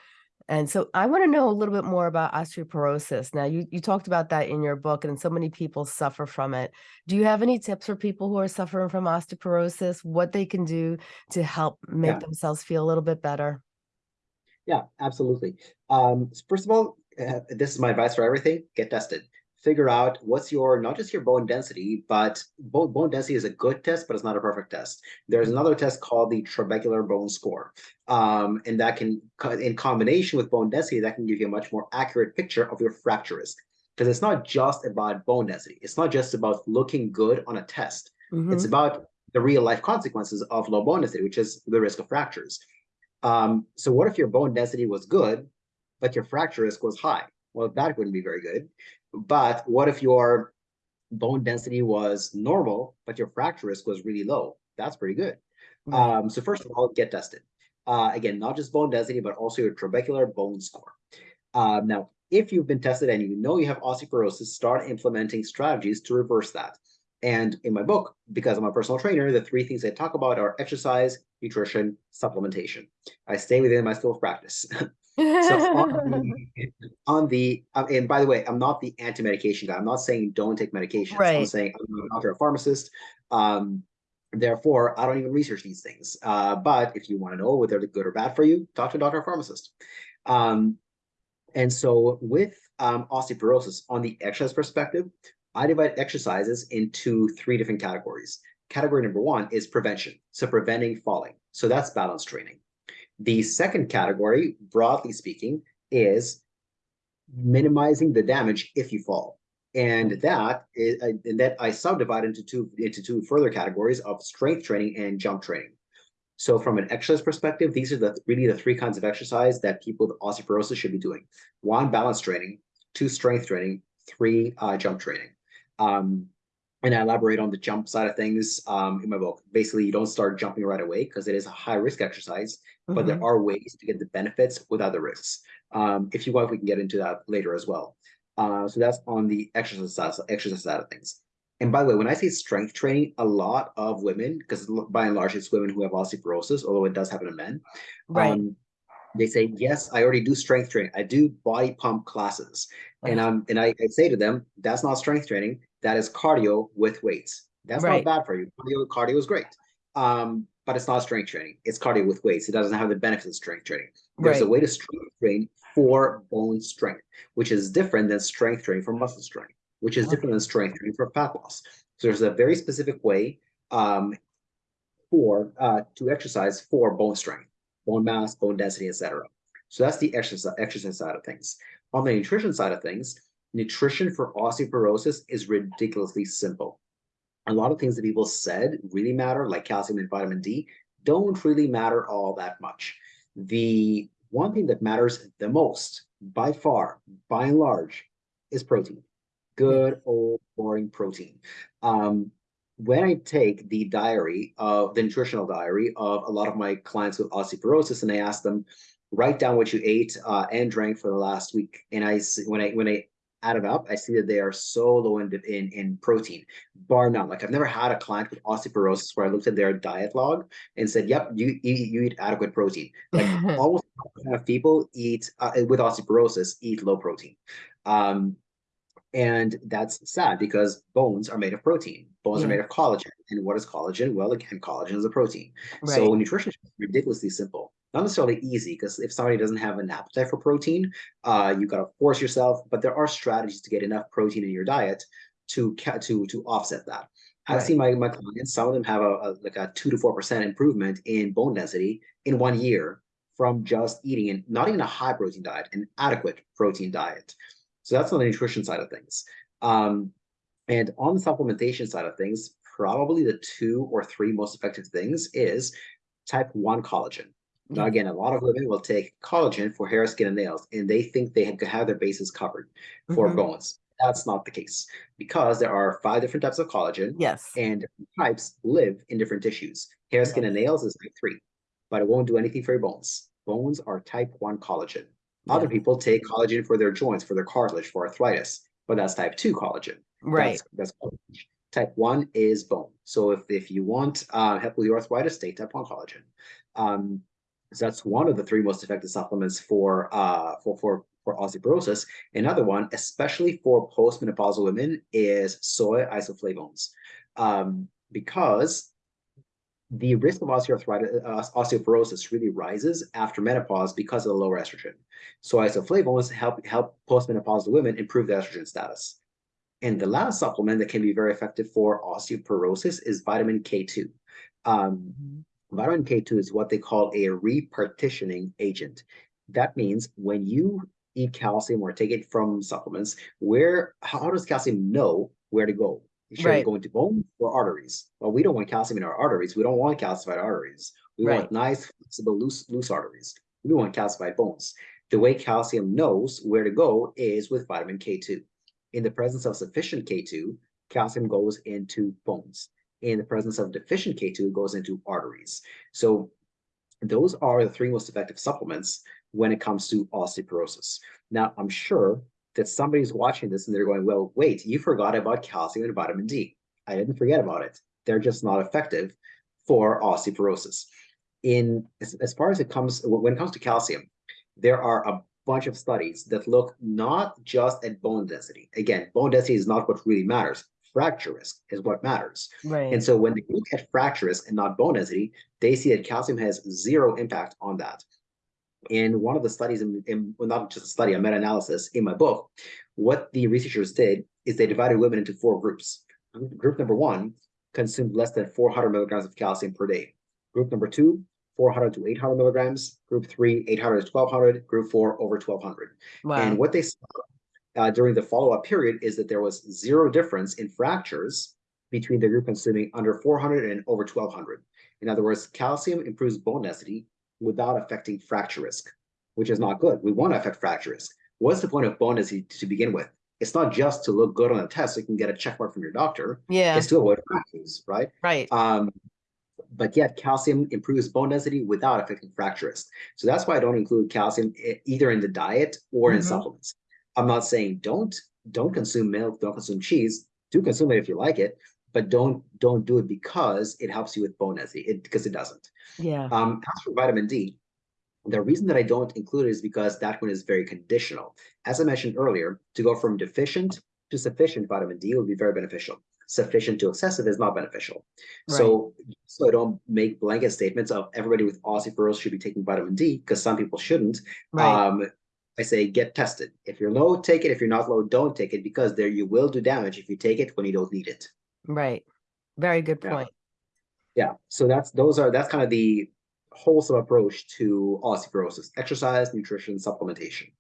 Speaker 1: And so I want to know a little bit more about osteoporosis. Now, you, you talked about that in your book, and so many people suffer from it. Do you have any tips for people who are suffering from osteoporosis, what they can do to help make
Speaker 2: Yeah,
Speaker 1: themselves feel a little bit better?
Speaker 2: yeah, absolutely. Um, first of all, uh, this is my advice for everything: get tested. Figure out what's your not just your bone density, but bone bone density is a good test, but it's not a perfect test. There's another test called the trabecular bone score, um, and that can, in combination with bone density, that can give you a much more accurate picture of your fracture risk. Because it's not just about bone density. It's not just about looking good on a test. It's
Speaker 1: hmm
Speaker 2: about the real life consequences of low bone density, which is the risk of fractures. Um, so what if your bone density was good, but your fracture risk was high? Well, that wouldn't be very good. But what if your bone density was normal, but your fracture risk was really low? That's pretty good.
Speaker 1: Right.
Speaker 2: Um, so first of all, get tested. Uh, again, not just bone density, but also your trabecular bone score. Um, now, if you've been tested and you know you have osteoporosis, start implementing strategies to reverse that. And in my book, because I'm a personal trainer, the three things I talk about are exercise, nutrition, supplementation. I stay within my scope of practice. (laughs) so (laughs) on the, on the uh, and by the way, I'm not the anti-medication guy. I'm not saying don't take medications. I'm
Speaker 1: Right.
Speaker 2: saying I'm not a doctor, a pharmacist. Um, therefore, I don't even research these things. Uh, but if you want to know whether they're good or bad for you, talk to a doctor or pharmacist. Um, And so with um, osteoporosis, on the exercise perspective, I divide exercises into three different categories. Category number one is prevention, so preventing falling. So that's balance training. The second category, broadly speaking, is minimizing the damage if you fall. And that is and that I subdivide into two into two further categories of strength training and jump training. So from an exercise perspective, these are the really the three kinds of exercise that people with osteoporosis should be doing. One, balance training, two, strength training, three, uh, jump training. Um, and I elaborate on the jump side of things um, in my book. Basically, you don't start jumping right away because it is a high risk exercise, but
Speaker 1: Mhm.
Speaker 2: there are ways to get the benefits without the risks. Um, if you want, we can get into that later as well. Uh, so that's on the exercise side, exercise side of things. And by the way, when I say strength training, a lot of women, because by and large it's women who have osteoporosis, although it does happen to men,
Speaker 1: Right.
Speaker 2: um, they say, yes, I already do strength training. I do BodyPump classes. And
Speaker 1: Ugh.
Speaker 2: um, and I, I say to them, that's not strength training. That is cardio with weights. That's
Speaker 1: Right.
Speaker 2: not bad for you. Cardio, cardio is great. Um, but it's not strength training. It's cardio with weights. It doesn't have the benefits of strength training. There's a way to strength train for bone strength, which is different than strength training for muscle strength, which is different than strength training for fat loss. So there's a very specific way um, for uh, to exercise for bone strength, bone mass, bone density, etc. So that's the exercise exercise side of things. On the nutrition side of things, nutrition for osteoporosis is ridiculously simple. A lot of things that people said really matter, like calcium and vitamin D, don't really matter all that much. The one thing that matters the most, by far, by and large, is protein. Good old boring protein. Um, when I take the diary of the nutritional diary of a lot of my clients with osteoporosis, and I ask them, write down what you ate uh, and drank for the last week, and I when I when I add it up, I see that they are so low in in, in protein, bar none. Like I've never had a client with osteoporosis where I looked at their diet log and said, "Yep, you eat you eat adequate protein." Like (laughs) almost half people eat uh, with osteoporosis eat low protein. Um, and that's sad because bones are made of protein. Bones
Speaker 1: Yeah.
Speaker 2: are made of collagen. And what is collagen? Well, again, collagen is a protein.
Speaker 1: Right.
Speaker 2: So nutrition is ridiculously simple. Not necessarily easy, because if somebody doesn't have an appetite for protein, uh, you gotta force yourself. But there are strategies to get enough protein in your diet to to to offset that. I've
Speaker 1: Right.
Speaker 2: seen my, my clients, some of them have a, a like a two to four percent improvement in bone density in one year from just eating and not even a high protein diet, an adequate protein diet. So that's on the nutrition side of things. Um, and on the supplementation side of things, probably the two or three most effective things is type 1 collagen. Now, again, a lot of women will take collagen for hair, skin, and nails, and they think they could have their bases covered for
Speaker 1: Mhm.
Speaker 2: bones. That's not the case because there are five different types of collagen,
Speaker 1: Yes.
Speaker 2: and types live in different tissues. Hair, skin, and nails is type 3, but it won't do anything for your bones. Bones are type 1 collagen. Other
Speaker 1: Yeah.
Speaker 2: people take collagen for their joints, for their cartilage, for arthritis, but that's type 2 collagen.
Speaker 1: Right.
Speaker 2: That's, that's collagen. Type 1 is bone. So if, if you want uh, help with your arthritis, take type 1 collagen. Um, that's one of the three most effective supplements for uh, for for for osteoporosis. Another one, especially for postmenopausal women, is soy isoflavones, um, because the risk of osteoarthritis, uh, osteoporosis really rises after menopause because of the lower estrogen. So isoflavones help help postmenopausal women improve their estrogen status. And the last supplement that can be very effective for osteoporosis is vitamin K2. Um, Vitamin K2 is what they call a repartitioning agent. That means when you eat calcium or take it from supplements, where how does calcium know where to go? Should
Speaker 1: Right.
Speaker 2: it go into bones or arteries? Well, we don't want calcium in our arteries. We don't want calcified arteries. We
Speaker 1: Right.
Speaker 2: want nice, flexible, loose, loose arteries. We want calcified bones. The way calcium knows where to go is with vitamin K2. In the presence of sufficient K2, calcium goes into bones. In the presence of deficient K2, it goes into arteries. So those are the three most effective supplements when it comes to osteoporosis. Now, I'm sure that somebody's watching this and they're going, well, wait, you forgot about calcium and vitamin D. I didn't forget about it. They're just not effective for osteoporosis. In as, as far as it comes, when it comes to calcium, there are a bunch of studies that look not just at bone density. Again, bone density is not what really matters. Fracture risk is what matters.
Speaker 1: Right.
Speaker 2: And so when they look at fracture risk and not bone density, they see that calcium has zero impact on that. in one of the studies, in, in well, not just a study, a meta-analysis in my book, what the researchers did is they divided women into four groups. Group number one consumed less than 400 milligrams of calcium per day. Group number two, 400 to 800 milligrams. Group three, 800 to 1200. Group four, over 1200.
Speaker 1: Wow.
Speaker 2: And what they saw uh, during the follow-up period is that there was zero difference in fractures between the group consuming under 400 and over 1200. In other words, calcium improves bone density without affecting fracture risk, which is not good. We want to affect fracture risk. What's the point of bone density to begin with? It's not just to look good on a test so you can get a check mark from your doctor.
Speaker 1: Yeah,
Speaker 2: It's to avoid fractures, right?
Speaker 1: right.
Speaker 2: Um, but yet calcium improves bone density without affecting fracture risk. So that's why I don't include calcium either in the diet or in
Speaker 1: Mhm.
Speaker 2: supplements. I'm not saying don't don't consume milk, don't consume cheese. Do consume it if you like it, but don't don't do it because it helps you with bone density. It because it doesn't.
Speaker 1: Yeah,
Speaker 2: Um, as for vitamin D, the reason that I don't include it is because that one is very conditional. As I mentioned earlier, to go from deficient to sufficient vitamin D would be very beneficial. Sufficient to excessive is not beneficial. So, so I don't make blanket statements of everybody with osteoporosis should be taking vitamin D because some people shouldn't.
Speaker 1: right.
Speaker 2: Um, I say get tested. If you're low, take it. If you're not low, don't take it because there you will do damage if you take it when you don't need it.
Speaker 1: Right. Very good point.
Speaker 2: Yeah, so that's those are that's kind of the wholesome approach to osteoporosis: exercise, nutrition, supplementation.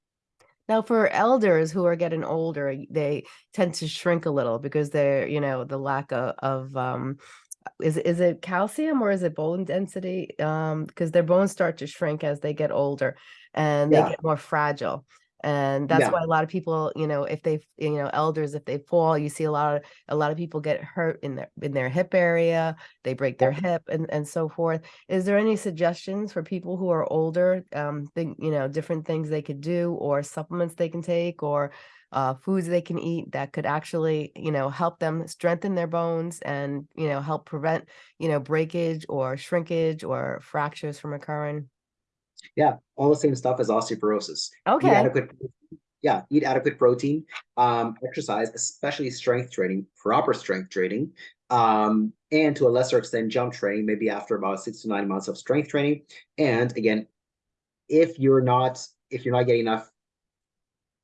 Speaker 1: Now, for elders who are getting older, they tend to shrink a little because they're, you know, the lack of, of um, is is it calcium or is it bone density? Um, because their bones start to shrink as they get older and they get more fragile. And that's
Speaker 2: Yeah.
Speaker 1: why a lot of people, you know, if they, you know, elders, if they fall, you see a lot of a lot of people get hurt in their in their hip area, they break their hip and and so forth. Is there any suggestions for people who are older, um, think, you know, different things they could do or supplements they can take or uh, foods they can eat that could actually, you know, help them strengthen their bones and, you know, help prevent, you know, breakage or shrinkage or fractures from occurring?
Speaker 2: Yeah, all the same stuff as osteoporosis. Eat
Speaker 1: Okay.
Speaker 2: adequate, yeah, eat adequate protein. Um, exercise, especially strength training, proper strength training, um, and to a lesser extent, jump training. Maybe after about six to nine months of strength training. And again, if you're not if you're not getting enough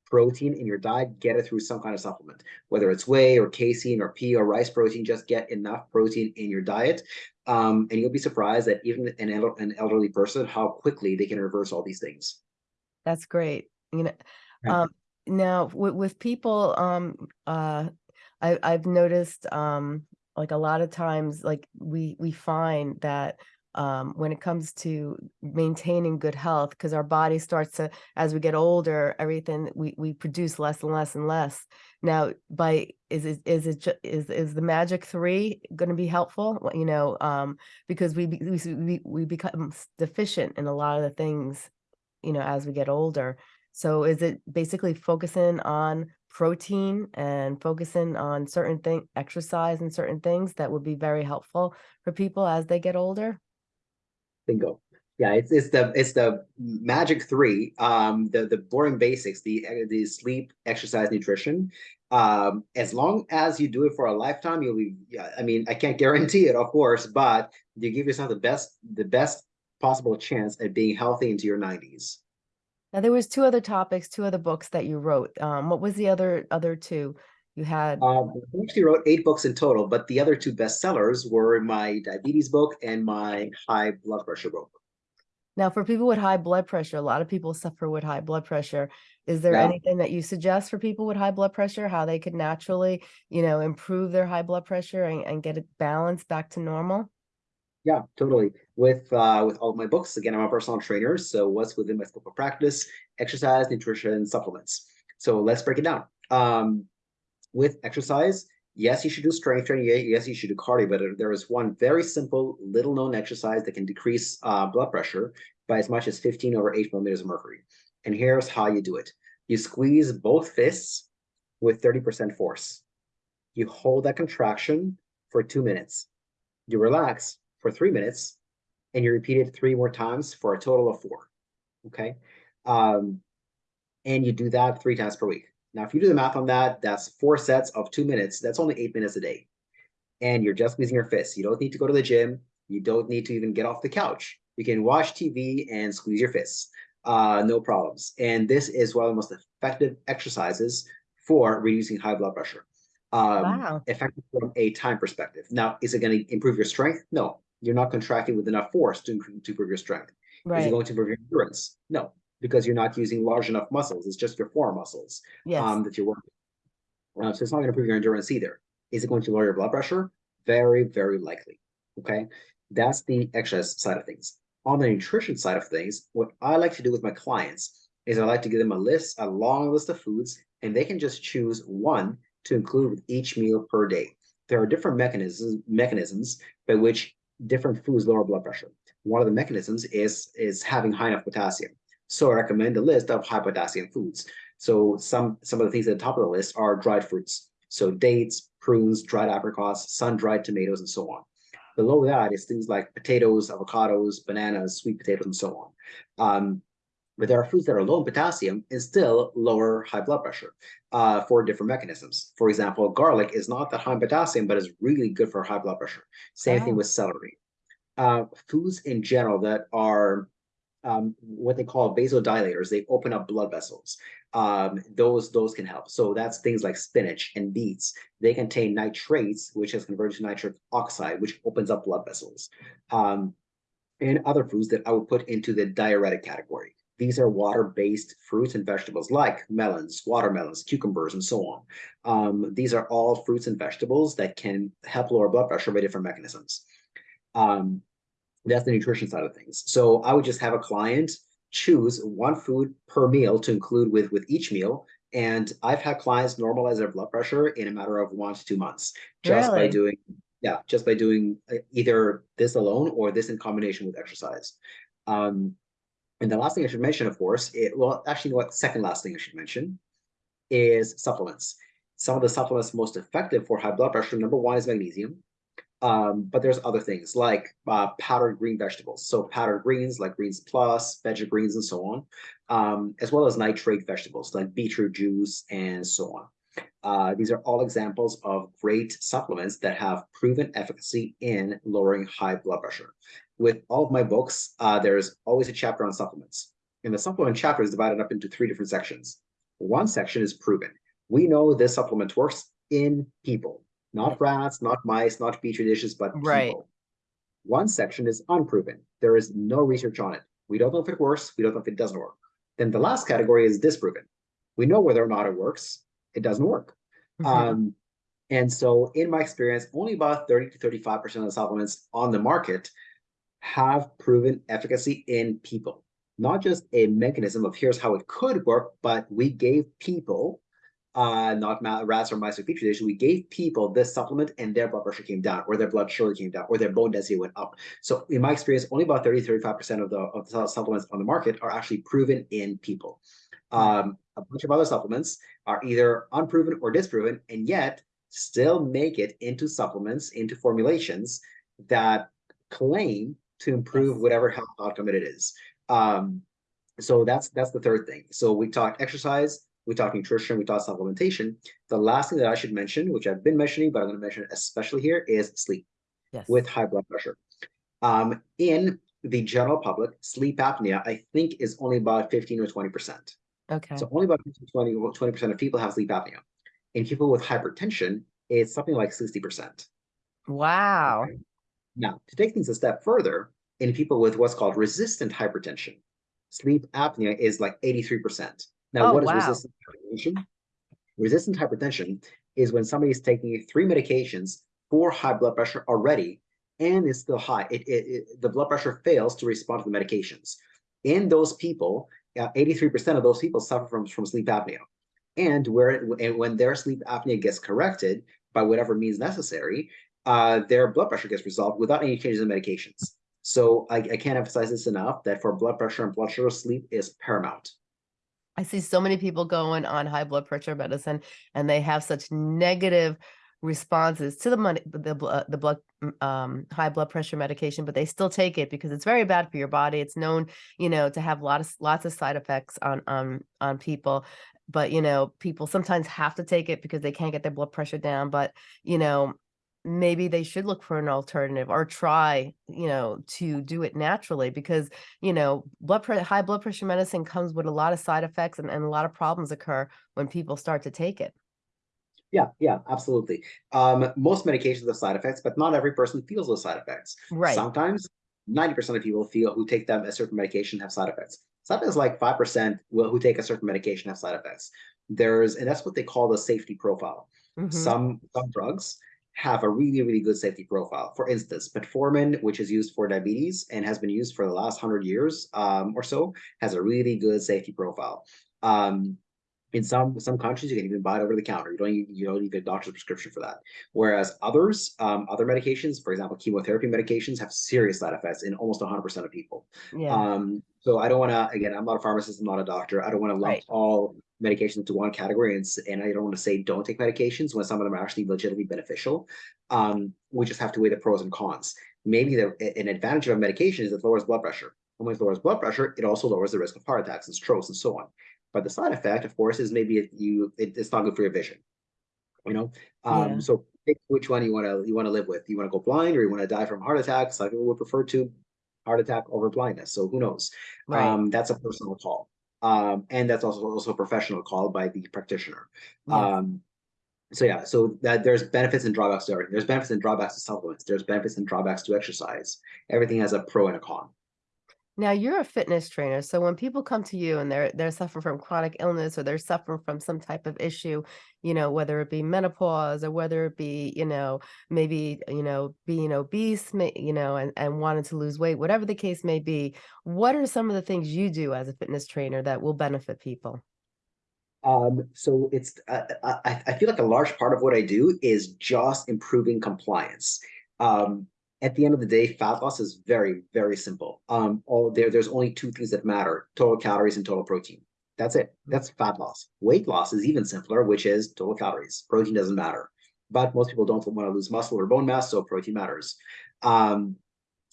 Speaker 2: protein in your diet, get it through some kind of supplement, whether it's whey or casein or pea or rice protein. Just get enough protein in your diet, um, and you'll be surprised that even an, el- an elderly person how quickly they can reverse all these things.
Speaker 1: That's great. You know,
Speaker 2: Yeah.
Speaker 1: um, now with, with people, um, uh, I, I've noticed, um, like a lot of times, like we, we find that, um, when it comes to maintaining good health, because our body starts to, as we get older, everything, we, we produce less and less and less. Now, by, is it, is it, is, is the magic three going to be helpful? You know, um, because we, we, we, we become deficient in a lot of the things you know, as we get older. So is it basically focusing on protein and focusing on certain thing, exercise and certain things that would be very helpful for people as they get older?
Speaker 2: Bingo. Yeah, it's it's the it's the magic three. Um, the the boring basics, the the sleep, exercise, nutrition. Um, as long as you do it for a lifetime, you'll be. Yeah, I mean, I can't guarantee it, of course, but you give yourself the best the best possible chance at being healthy into your nineties.
Speaker 1: Now there was two other topics, two other books that you wrote. Um, what was the other other two you had?
Speaker 2: Um, I actually wrote eight books in total, but the other two bestsellers were my diabetes book and my high blood pressure book.
Speaker 1: Now for people with high blood pressure, a lot of people suffer with high blood pressure. Is there
Speaker 2: Yeah.
Speaker 1: anything that you suggest for people with high blood pressure, how they could naturally, you know, improve their high blood pressure and, and get it balanced back to normal?
Speaker 2: Yeah, totally. With uh with all of my books, again, I'm a personal trainer, so what's within my scope of practice? Exercise, nutrition, supplements. So let's break it down. Um, with exercise, yes, you should do strength training. Yes, you should do cardio, but there is one very simple, little known exercise that can decrease uh, blood pressure by as much as 15 over 8 millimeters of mercury. And here's how you do it you squeeze both fists with 30% force. You hold that contraction for two minutes. You relax for three minutes, and you repeat it three more times for a total of four. Okay. Um, and you do that three times per week. Now, if you do the math on that, that's four sets of two minutes. That's only eight minutes a day. And you're just squeezing your fists. You don't need to go to the gym. You don't need to even get off the couch. You can watch TV and squeeze your fists. uh, no problems. And this is one of the most effective exercises for reducing high blood pressure. Um,
Speaker 1: Wow.
Speaker 2: effective from a time perspective. Now, is it going to improve your strength? No, you're not contracting with enough force to, improve- to improve your strength. Right. Is it going to improve your endurance? No, because you're not using large enough muscles. It's just your forearm muscles
Speaker 1: Yes.
Speaker 2: um, that you're working. Uh, so it's not going to improve your endurance either. Is it going to lower your blood pressure? Very, very likely. Okay, that's the exercise side of things. On the nutrition side of things, what I like to do with my clients is I like to give them a list, a long list of foods, and they can just choose one to include with each meal per day. There are different mechanisms mechanisms by which different foods lower blood pressure. One of the mechanisms is is having high enough potassium. So I recommend a list of high potassium foods. So some some of the things at the top of the list are dried fruits. So dates, prunes, dried apricots, sun-dried tomatoes, and so on. Below that is things like potatoes, avocados, bananas, sweet potatoes, and so on. Um, but there are foods that are low in potassium and still lower high blood pressure uh, for different mechanisms. For example, garlic is not that high in potassium, but is really good for high blood pressure. Same thing with celery. Uh, foods in general that are um, what they call vasodilators, they open up blood vessels. Um, those those can help. So that's things like spinach and beets. They contain nitrates, which has converted to nitric oxide, which opens up blood vessels. Um, and other foods that I would put into the diuretic category. These are water-based fruits and vegetables like melons, watermelons, cucumbers, and so on. Um, these are all fruits and vegetables that can help lower blood pressure by different mechanisms. Um, that's the nutrition side of things. So I would just have a client choose one food per meal to include with with each meal. And I've had clients normalize their blood pressure in a matter of one to two months just by doing yeah, just by doing uh, either this alone or this in combination with exercise. Um, and the last thing I should mention, of course, it well, actually, what second last thing I should mention is supplements. Some of the supplements most effective for high blood pressure, number one is magnesium. Um, but there's other things like uh, powdered green vegetables. So powdered greens like greens plus, veggie greens, and so on, um, as well as nitrate vegetables like beetroot juice and so on. Uh, these are all examples of great supplements that have proven efficacy in lowering high blood pressure. With all of my books, uh, there's always a chapter on supplements. And the supplement chapter is divided up into three different sections. One section is proven. We know this supplement works in people, not rats, not mice, not petri dishes, but
Speaker 1: Right.
Speaker 2: people. One section is unproven. There is no research on it. We don't know if it works. We don't know if it doesn't work. Then the last category is disproven. We know whether or not it works. It doesn't work.
Speaker 1: Mhm.
Speaker 2: Um, and so, in my experience, only about 30 to 35% of the supplements on the market have proven efficacy in people. Not just a mechanism of here's how it could work, but we gave people, uh, not rats or mice or petri dish, we gave people this supplement and their blood pressure came down, or their blood sugar came down, or their bone density went up. So, in my experience, only about 30 35% of the, of the supplements on the market are actually proven in people. Um, a bunch of other supplements are either unproven or disproven, and yet still make it into supplements, into formulations that claim to improve whatever health outcome it is. Um, so that's that's the third thing. So we talked exercise, we talked nutrition, we talked supplementation. The last thing that I should mention, which I've been mentioning, but I'm going to mention it especially here, is sleep
Speaker 1: Yes.
Speaker 2: with high blood pressure. Um, in the general public, sleep apnea, I think, is only about 15 or 20 percent.
Speaker 1: Okay.
Speaker 2: So only about 15 to 20 percent of people have sleep apnea. In people with hypertension, it's something like 60 percent.
Speaker 1: Wow.
Speaker 2: Now, to take things a step further, in people with what's called resistant hypertension, sleep apnea is like 83%. Now,
Speaker 1: Oh,
Speaker 2: what is
Speaker 1: wow.
Speaker 2: resistant hypertension? Resistant hypertension is when somebody is taking three medications for high blood pressure already, and it's still high. It, it, it- the blood pressure fails to respond to the medications. In those people, uh, 83% of those people suffer from, from sleep apnea. And where and when their sleep apnea gets corrected by whatever means necessary, uh, their blood pressure gets resolved without any changes in medications. So I, I can't emphasize this enough that for blood pressure and blood sugar, sleep is paramount.
Speaker 1: I see so many people going on high blood pressure medicine and they have such negative responses to the money the uh, the blood mm, um high blood pressure medication but they still take it because it's very bad for your body. It's known you know to have lots of lots of side effects on on on people but you know people sometimes have to take it because they can't get their blood pressure down but you know maybe they should look for an alternative or try, you know, to do it naturally because, you know, blood high blood pressure medicine comes with a lot of side effects and, and a lot of problems occur when people start to take it.
Speaker 2: Yeah, yeah, absolutely. Um, most medications have side effects, but not every person feels those side effects.
Speaker 1: Right.
Speaker 2: Sometimes 90% of people feel who take them a certain medication have side effects. Sometimes like 5% will who take a certain medication have side effects. There's and that's what they call the safety profile.
Speaker 1: Mhm.
Speaker 2: Some some drugs have a really, really good safety profile. For instance, metformin, which is used for diabetes and has been used for the last hundred years um, or so, has a really good safety profile. Um, in some some countries, you can even buy it over the counter. You don't even, you don't need a doctor's prescription for that. Whereas others, um, other medications, for example, chemotherapy medications, have serious side effects in almost 100% of people.
Speaker 1: Yeah.
Speaker 2: Um, so I don't want to. Again, I'm not a pharmacist. I'm not a doctor. I don't want to lump
Speaker 1: Right.
Speaker 2: all medications into one category, and, and I don't want to say don't take medications when some of them are actually legitimately beneficial. Um, we just have to weigh the pros and cons. Maybe the, an advantage of a medication is it lowers blood pressure. And when it lowers blood pressure, it also lowers the risk of heart attacks and strokes and so on. But the side effect, of course, is maybe it, you it, it's not good for your vision. You know, um,
Speaker 1: Yeah.
Speaker 2: so pick which one you want to you want to live with. You want to go blind or you want to die from heart attack. Some people would prefer to heart attack over blindness. So who knows?
Speaker 1: Right.
Speaker 2: Um, that's a personal call. Um, and that's also also a professional call by the practitioner.
Speaker 1: Yes.
Speaker 2: Um, so yeah, so that there's benefits and drawbacks to everything. There's benefits and drawbacks to supplements. There's benefits and drawbacks to exercise. Everything has a pro and a con.
Speaker 1: Now you're a fitness trainer, so when people come to you and they're they're suffering from chronic illness or they're suffering from some type of issue, you know, whether it be menopause or whether it be, you know, maybe, you know, being obese, you know, and, and wanting to lose weight, whatever the case may be, what are some of the things you do as a fitness trainer that will benefit people?
Speaker 2: Um, so it's uh, I, I feel like a large part of what I do is just improving compliance. Um, at the end of the day, fat loss is very, very simple. Um, all there, there's only two things that matter: total calories and total protein. That's it. That's fat loss. Weight loss is even simpler, which is total calories. Protein doesn't matter. But most people don't want to lose muscle or bone mass, so protein matters. Um,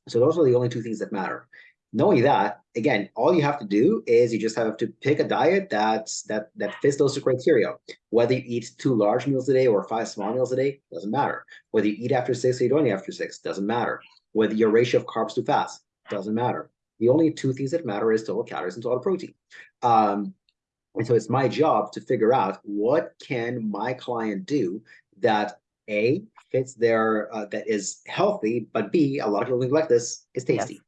Speaker 2: so those are the only two things that matter. Knowing that, again, all you have to do is you just have to pick a diet that's that that fits those two criteria. Whether you eat two large meals a day or five small meals a day, doesn't matter. Whether you eat after six or you don't eat after six, doesn't matter. Whether your ratio of carbs to fats, doesn't matter. The only two things that matter is total calories and total protein. Um, and so it's my job to figure out what can my client do that a fits their uh, that is healthy, but b a lot of people like this is
Speaker 1: Yes.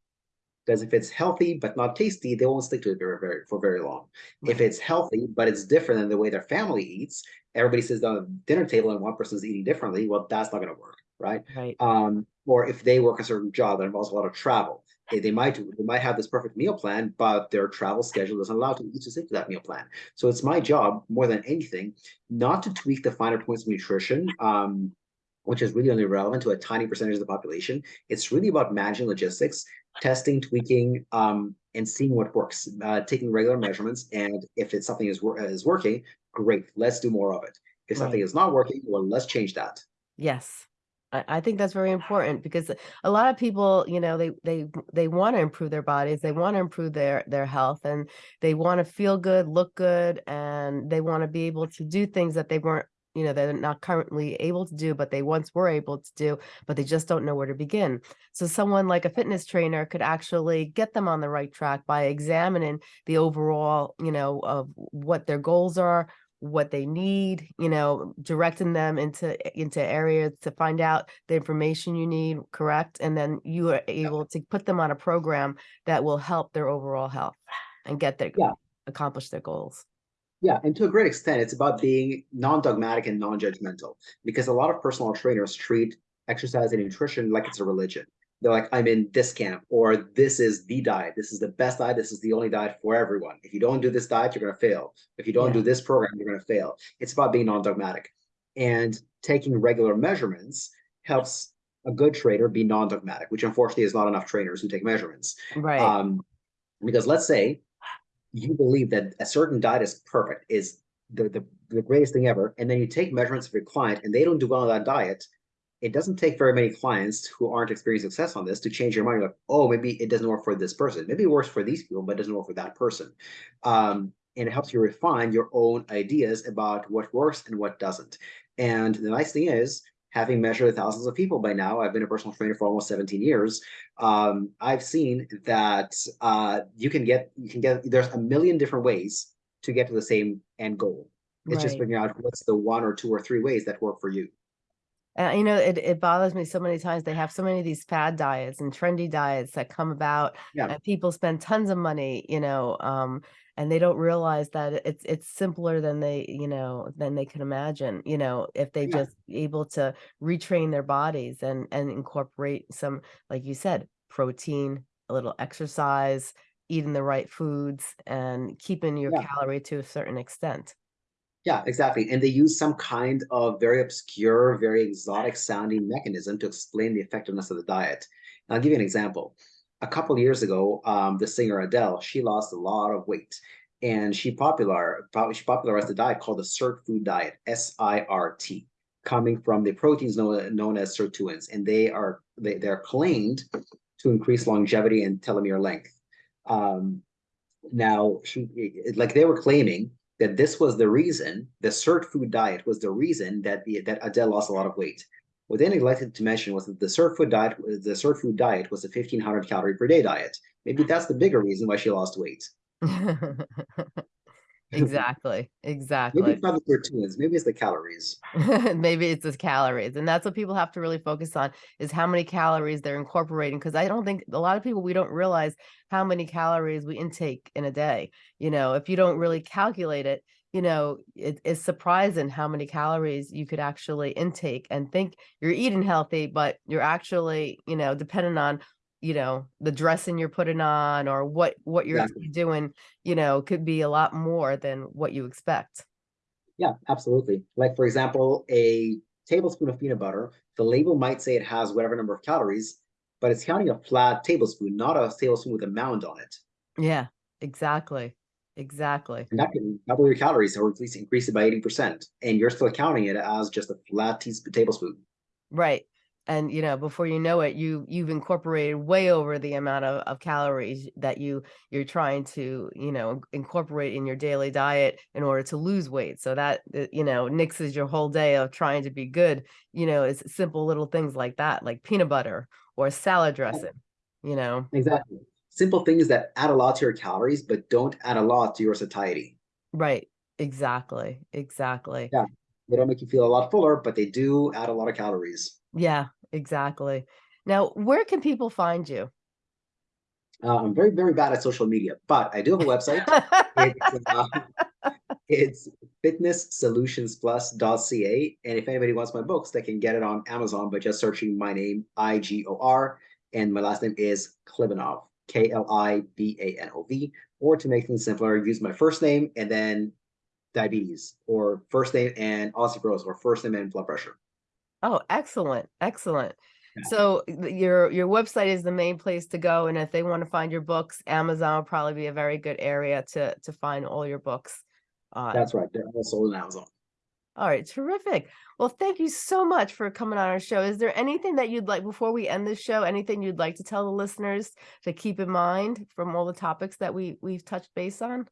Speaker 2: Because if it's healthy but not tasty, they won't stick to it very, very for very long. If it's healthy but it's different than the way their family eats, everybody sits down at the dinner table and one person's eating differently. Well, that's not going to work, right?
Speaker 1: Right.
Speaker 2: um, or if they work a certain job that involves a lot of travel, they, they might they might have this perfect meal plan, but their travel schedule doesn't allow them to stick to that meal plan. So it's my job more than anything not to tweak the finer points of nutrition, um, which is really only relevant to a tiny percentage of the population. It's really about managing logistics, testing, tweaking, um, and seeing what works. Uh, taking regular measurements, and if it's something is is working, great, let's do more of it. If something is not working, well, let's change that.
Speaker 1: Yes. I, I think that's very important because a lot of people, you know, they they they want to improve their bodies, they want to improve their their health, and they want to feel good, look good, and they want to be able to do things that they weren't, you know, they're not currently able to do, but they once were able to do, but they just don't know where to begin. So someone like a fitness trainer could actually get them on the right track by examining the overall, you know, of what their goals are, what they need, you know, directing them into into areas to find out the information you need, correct? And then you are able to put them on a program that will help their overall health and get their
Speaker 2: Yeah.
Speaker 1: accomplish their goals.
Speaker 2: Yeah, and to a great extent, it's about being non-dogmatic and non-judgmental because a lot of personal trainers treat exercise and nutrition like it's a religion. They're like, I'm in this camp, or this is the diet. This is the best diet. This is the only diet for everyone. If you don't do this diet, you're going to fail. If you don't
Speaker 1: Yeah.
Speaker 2: do this program, you're going to fail. It's about being non-dogmatic. And taking regular measurements helps a good trainer be non-dogmatic, which unfortunately is not enough trainers who take measurements.
Speaker 1: Right.
Speaker 2: Um, because let's say you believe that a certain diet is perfect, is the, the, the greatest thing ever, and then you take measurements of your client and they don't do well on that diet, it doesn't take very many clients who aren't experiencing success on this to change your mind. Like, oh, maybe it doesn't work for this person. Maybe it works for these people, but it doesn't work for that person. Um, and it helps you refine your own ideas about what works and what doesn't. And the nice thing is, having measured thousands of people by now, I've been a personal trainer for almost 17 years. Um, I've seen that uh, you can get you can get there's a million different ways to get to the same end goal. It's just figuring out what's the one or two or three ways that work for you.
Speaker 1: Uh, you know, it, it bothers me so many times. They have so many of these fad diets and trendy diets that come about
Speaker 2: Yeah.
Speaker 1: and people spend tons of money, you know, um, and they don't realize that it's it's simpler than they, you know, than they can imagine, you know, if they
Speaker 2: Yeah.
Speaker 1: just able to retrain their bodies and and incorporate some, like you said, protein, a little exercise, eating the right foods and keeping your
Speaker 2: Yeah.
Speaker 1: calorie to a certain extent.
Speaker 2: Yeah, exactly. And they use some kind of very obscure, very exotic sounding mechanism to explain the effectiveness of the diet. And I'll give you an example. A couple years ago, um, the singer Adele, she lost a lot of weight, and she popular she popularized a diet called the SIRT food diet, S-I-R-T, coming from the proteins known, known as sirtuins, and they are they they're claimed to increase longevity and telomere length. Um, now, she like they were claiming that this was the reason the SIRT food diet was the reason that the that Adele lost a lot of weight. What they neglected to mention was that the SIRT food diet the SIRT food diet was a 1500 calorie per day diet. Maybe that's the bigger reason why she lost weight. (laughs)
Speaker 1: Exactly,
Speaker 2: Maybe
Speaker 1: exactly.
Speaker 2: it's not the sirtuins, maybe it's the calories. (laughs)
Speaker 1: Maybe it's the calories, and that's what people have to really focus on is how many calories they're incorporating. Because I don't think a lot of people we don't realize how many calories we intake in a day. You know, if you don't really calculate it, you know, it, it's surprising how many calories you could actually intake and think you're eating healthy, but you're actually, you know, depending on you know the dressing you're putting on or what what you're doing you know could be a lot more than what you expect
Speaker 2: Yeah, absolutely. Like for example, a tablespoon of peanut butter, the label might say it has whatever number of calories, but it's counting a flat tablespoon, not a tablespoon with a mound on it.
Speaker 1: Yeah, exactly. Exactly.
Speaker 2: And that can double your calories or at least increase it by 80%. And you're still counting it as just a flat teaspoon, tablespoon.
Speaker 1: Right. And you know, before you know it, you you've incorporated way over the amount of, of calories that you you're trying to, you know, incorporate in your daily diet in order to lose weight. So that uh, you know, nixes your whole day of trying to be good, you know, it's simple little things like that, like peanut butter or salad dressing, you know.
Speaker 2: Exactly. Simple things that add a lot to your calories, but don't add a lot to your satiety.
Speaker 1: Right. Exactly. Exactly.
Speaker 2: Yeah. They don't make you feel a lot fuller, but they do add a lot of calories.
Speaker 1: Yeah, exactly. Now, where can people find you?
Speaker 2: Uh, I'm very, very bad at social media, but I do have a website. (laughs) It's, uh, it's fitnesssolutionsplus.ca. And if anybody wants my books, they can get it on Amazon by just searching my name, I G O R, and my last name is Klibanov, K L I B A N O V. Or to make things simpler, use my first name and then diabetes, or first name and osteoporosis, or first name and blood pressure.
Speaker 1: Oh, excellent, excellent.
Speaker 2: Yeah.
Speaker 1: So your your website is the main place to go, and if they want to find your books, Amazon will probably be a very good area to to find all your books on.
Speaker 2: That's right. They're also on Amazon.
Speaker 1: All right, terrific. Well, thank you so much for coming on our show. Is there anything that you'd like before we end this show? Anything you'd like to tell the listeners to keep in mind from all the topics that we we've touched base on?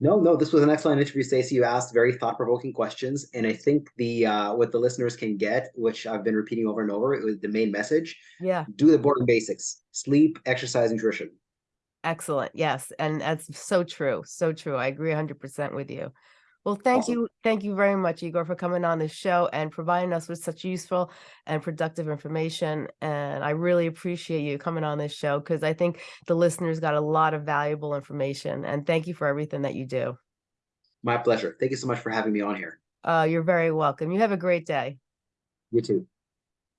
Speaker 2: No, no, this was an excellent interview, Stacey. You asked very thought-provoking questions, and I think the uh, what the listeners can get, which I've been repeating over and over, it was the main message:
Speaker 1: Yeah.
Speaker 2: do the boring basics: sleep, exercise, nutrition.
Speaker 1: Excellent. Yes. And that's so true. So true. I agree 100% with you. Well, thank you. Thank you very much, Igor, for coming on this show and providing us with such useful and productive information. And I really appreciate you coming on this show because I think the listeners got a lot of valuable information. And thank you for everything that you do.
Speaker 2: My pleasure. Thank you so much for having me on here.
Speaker 1: Uh, you're very welcome. You have a great day.
Speaker 2: You too.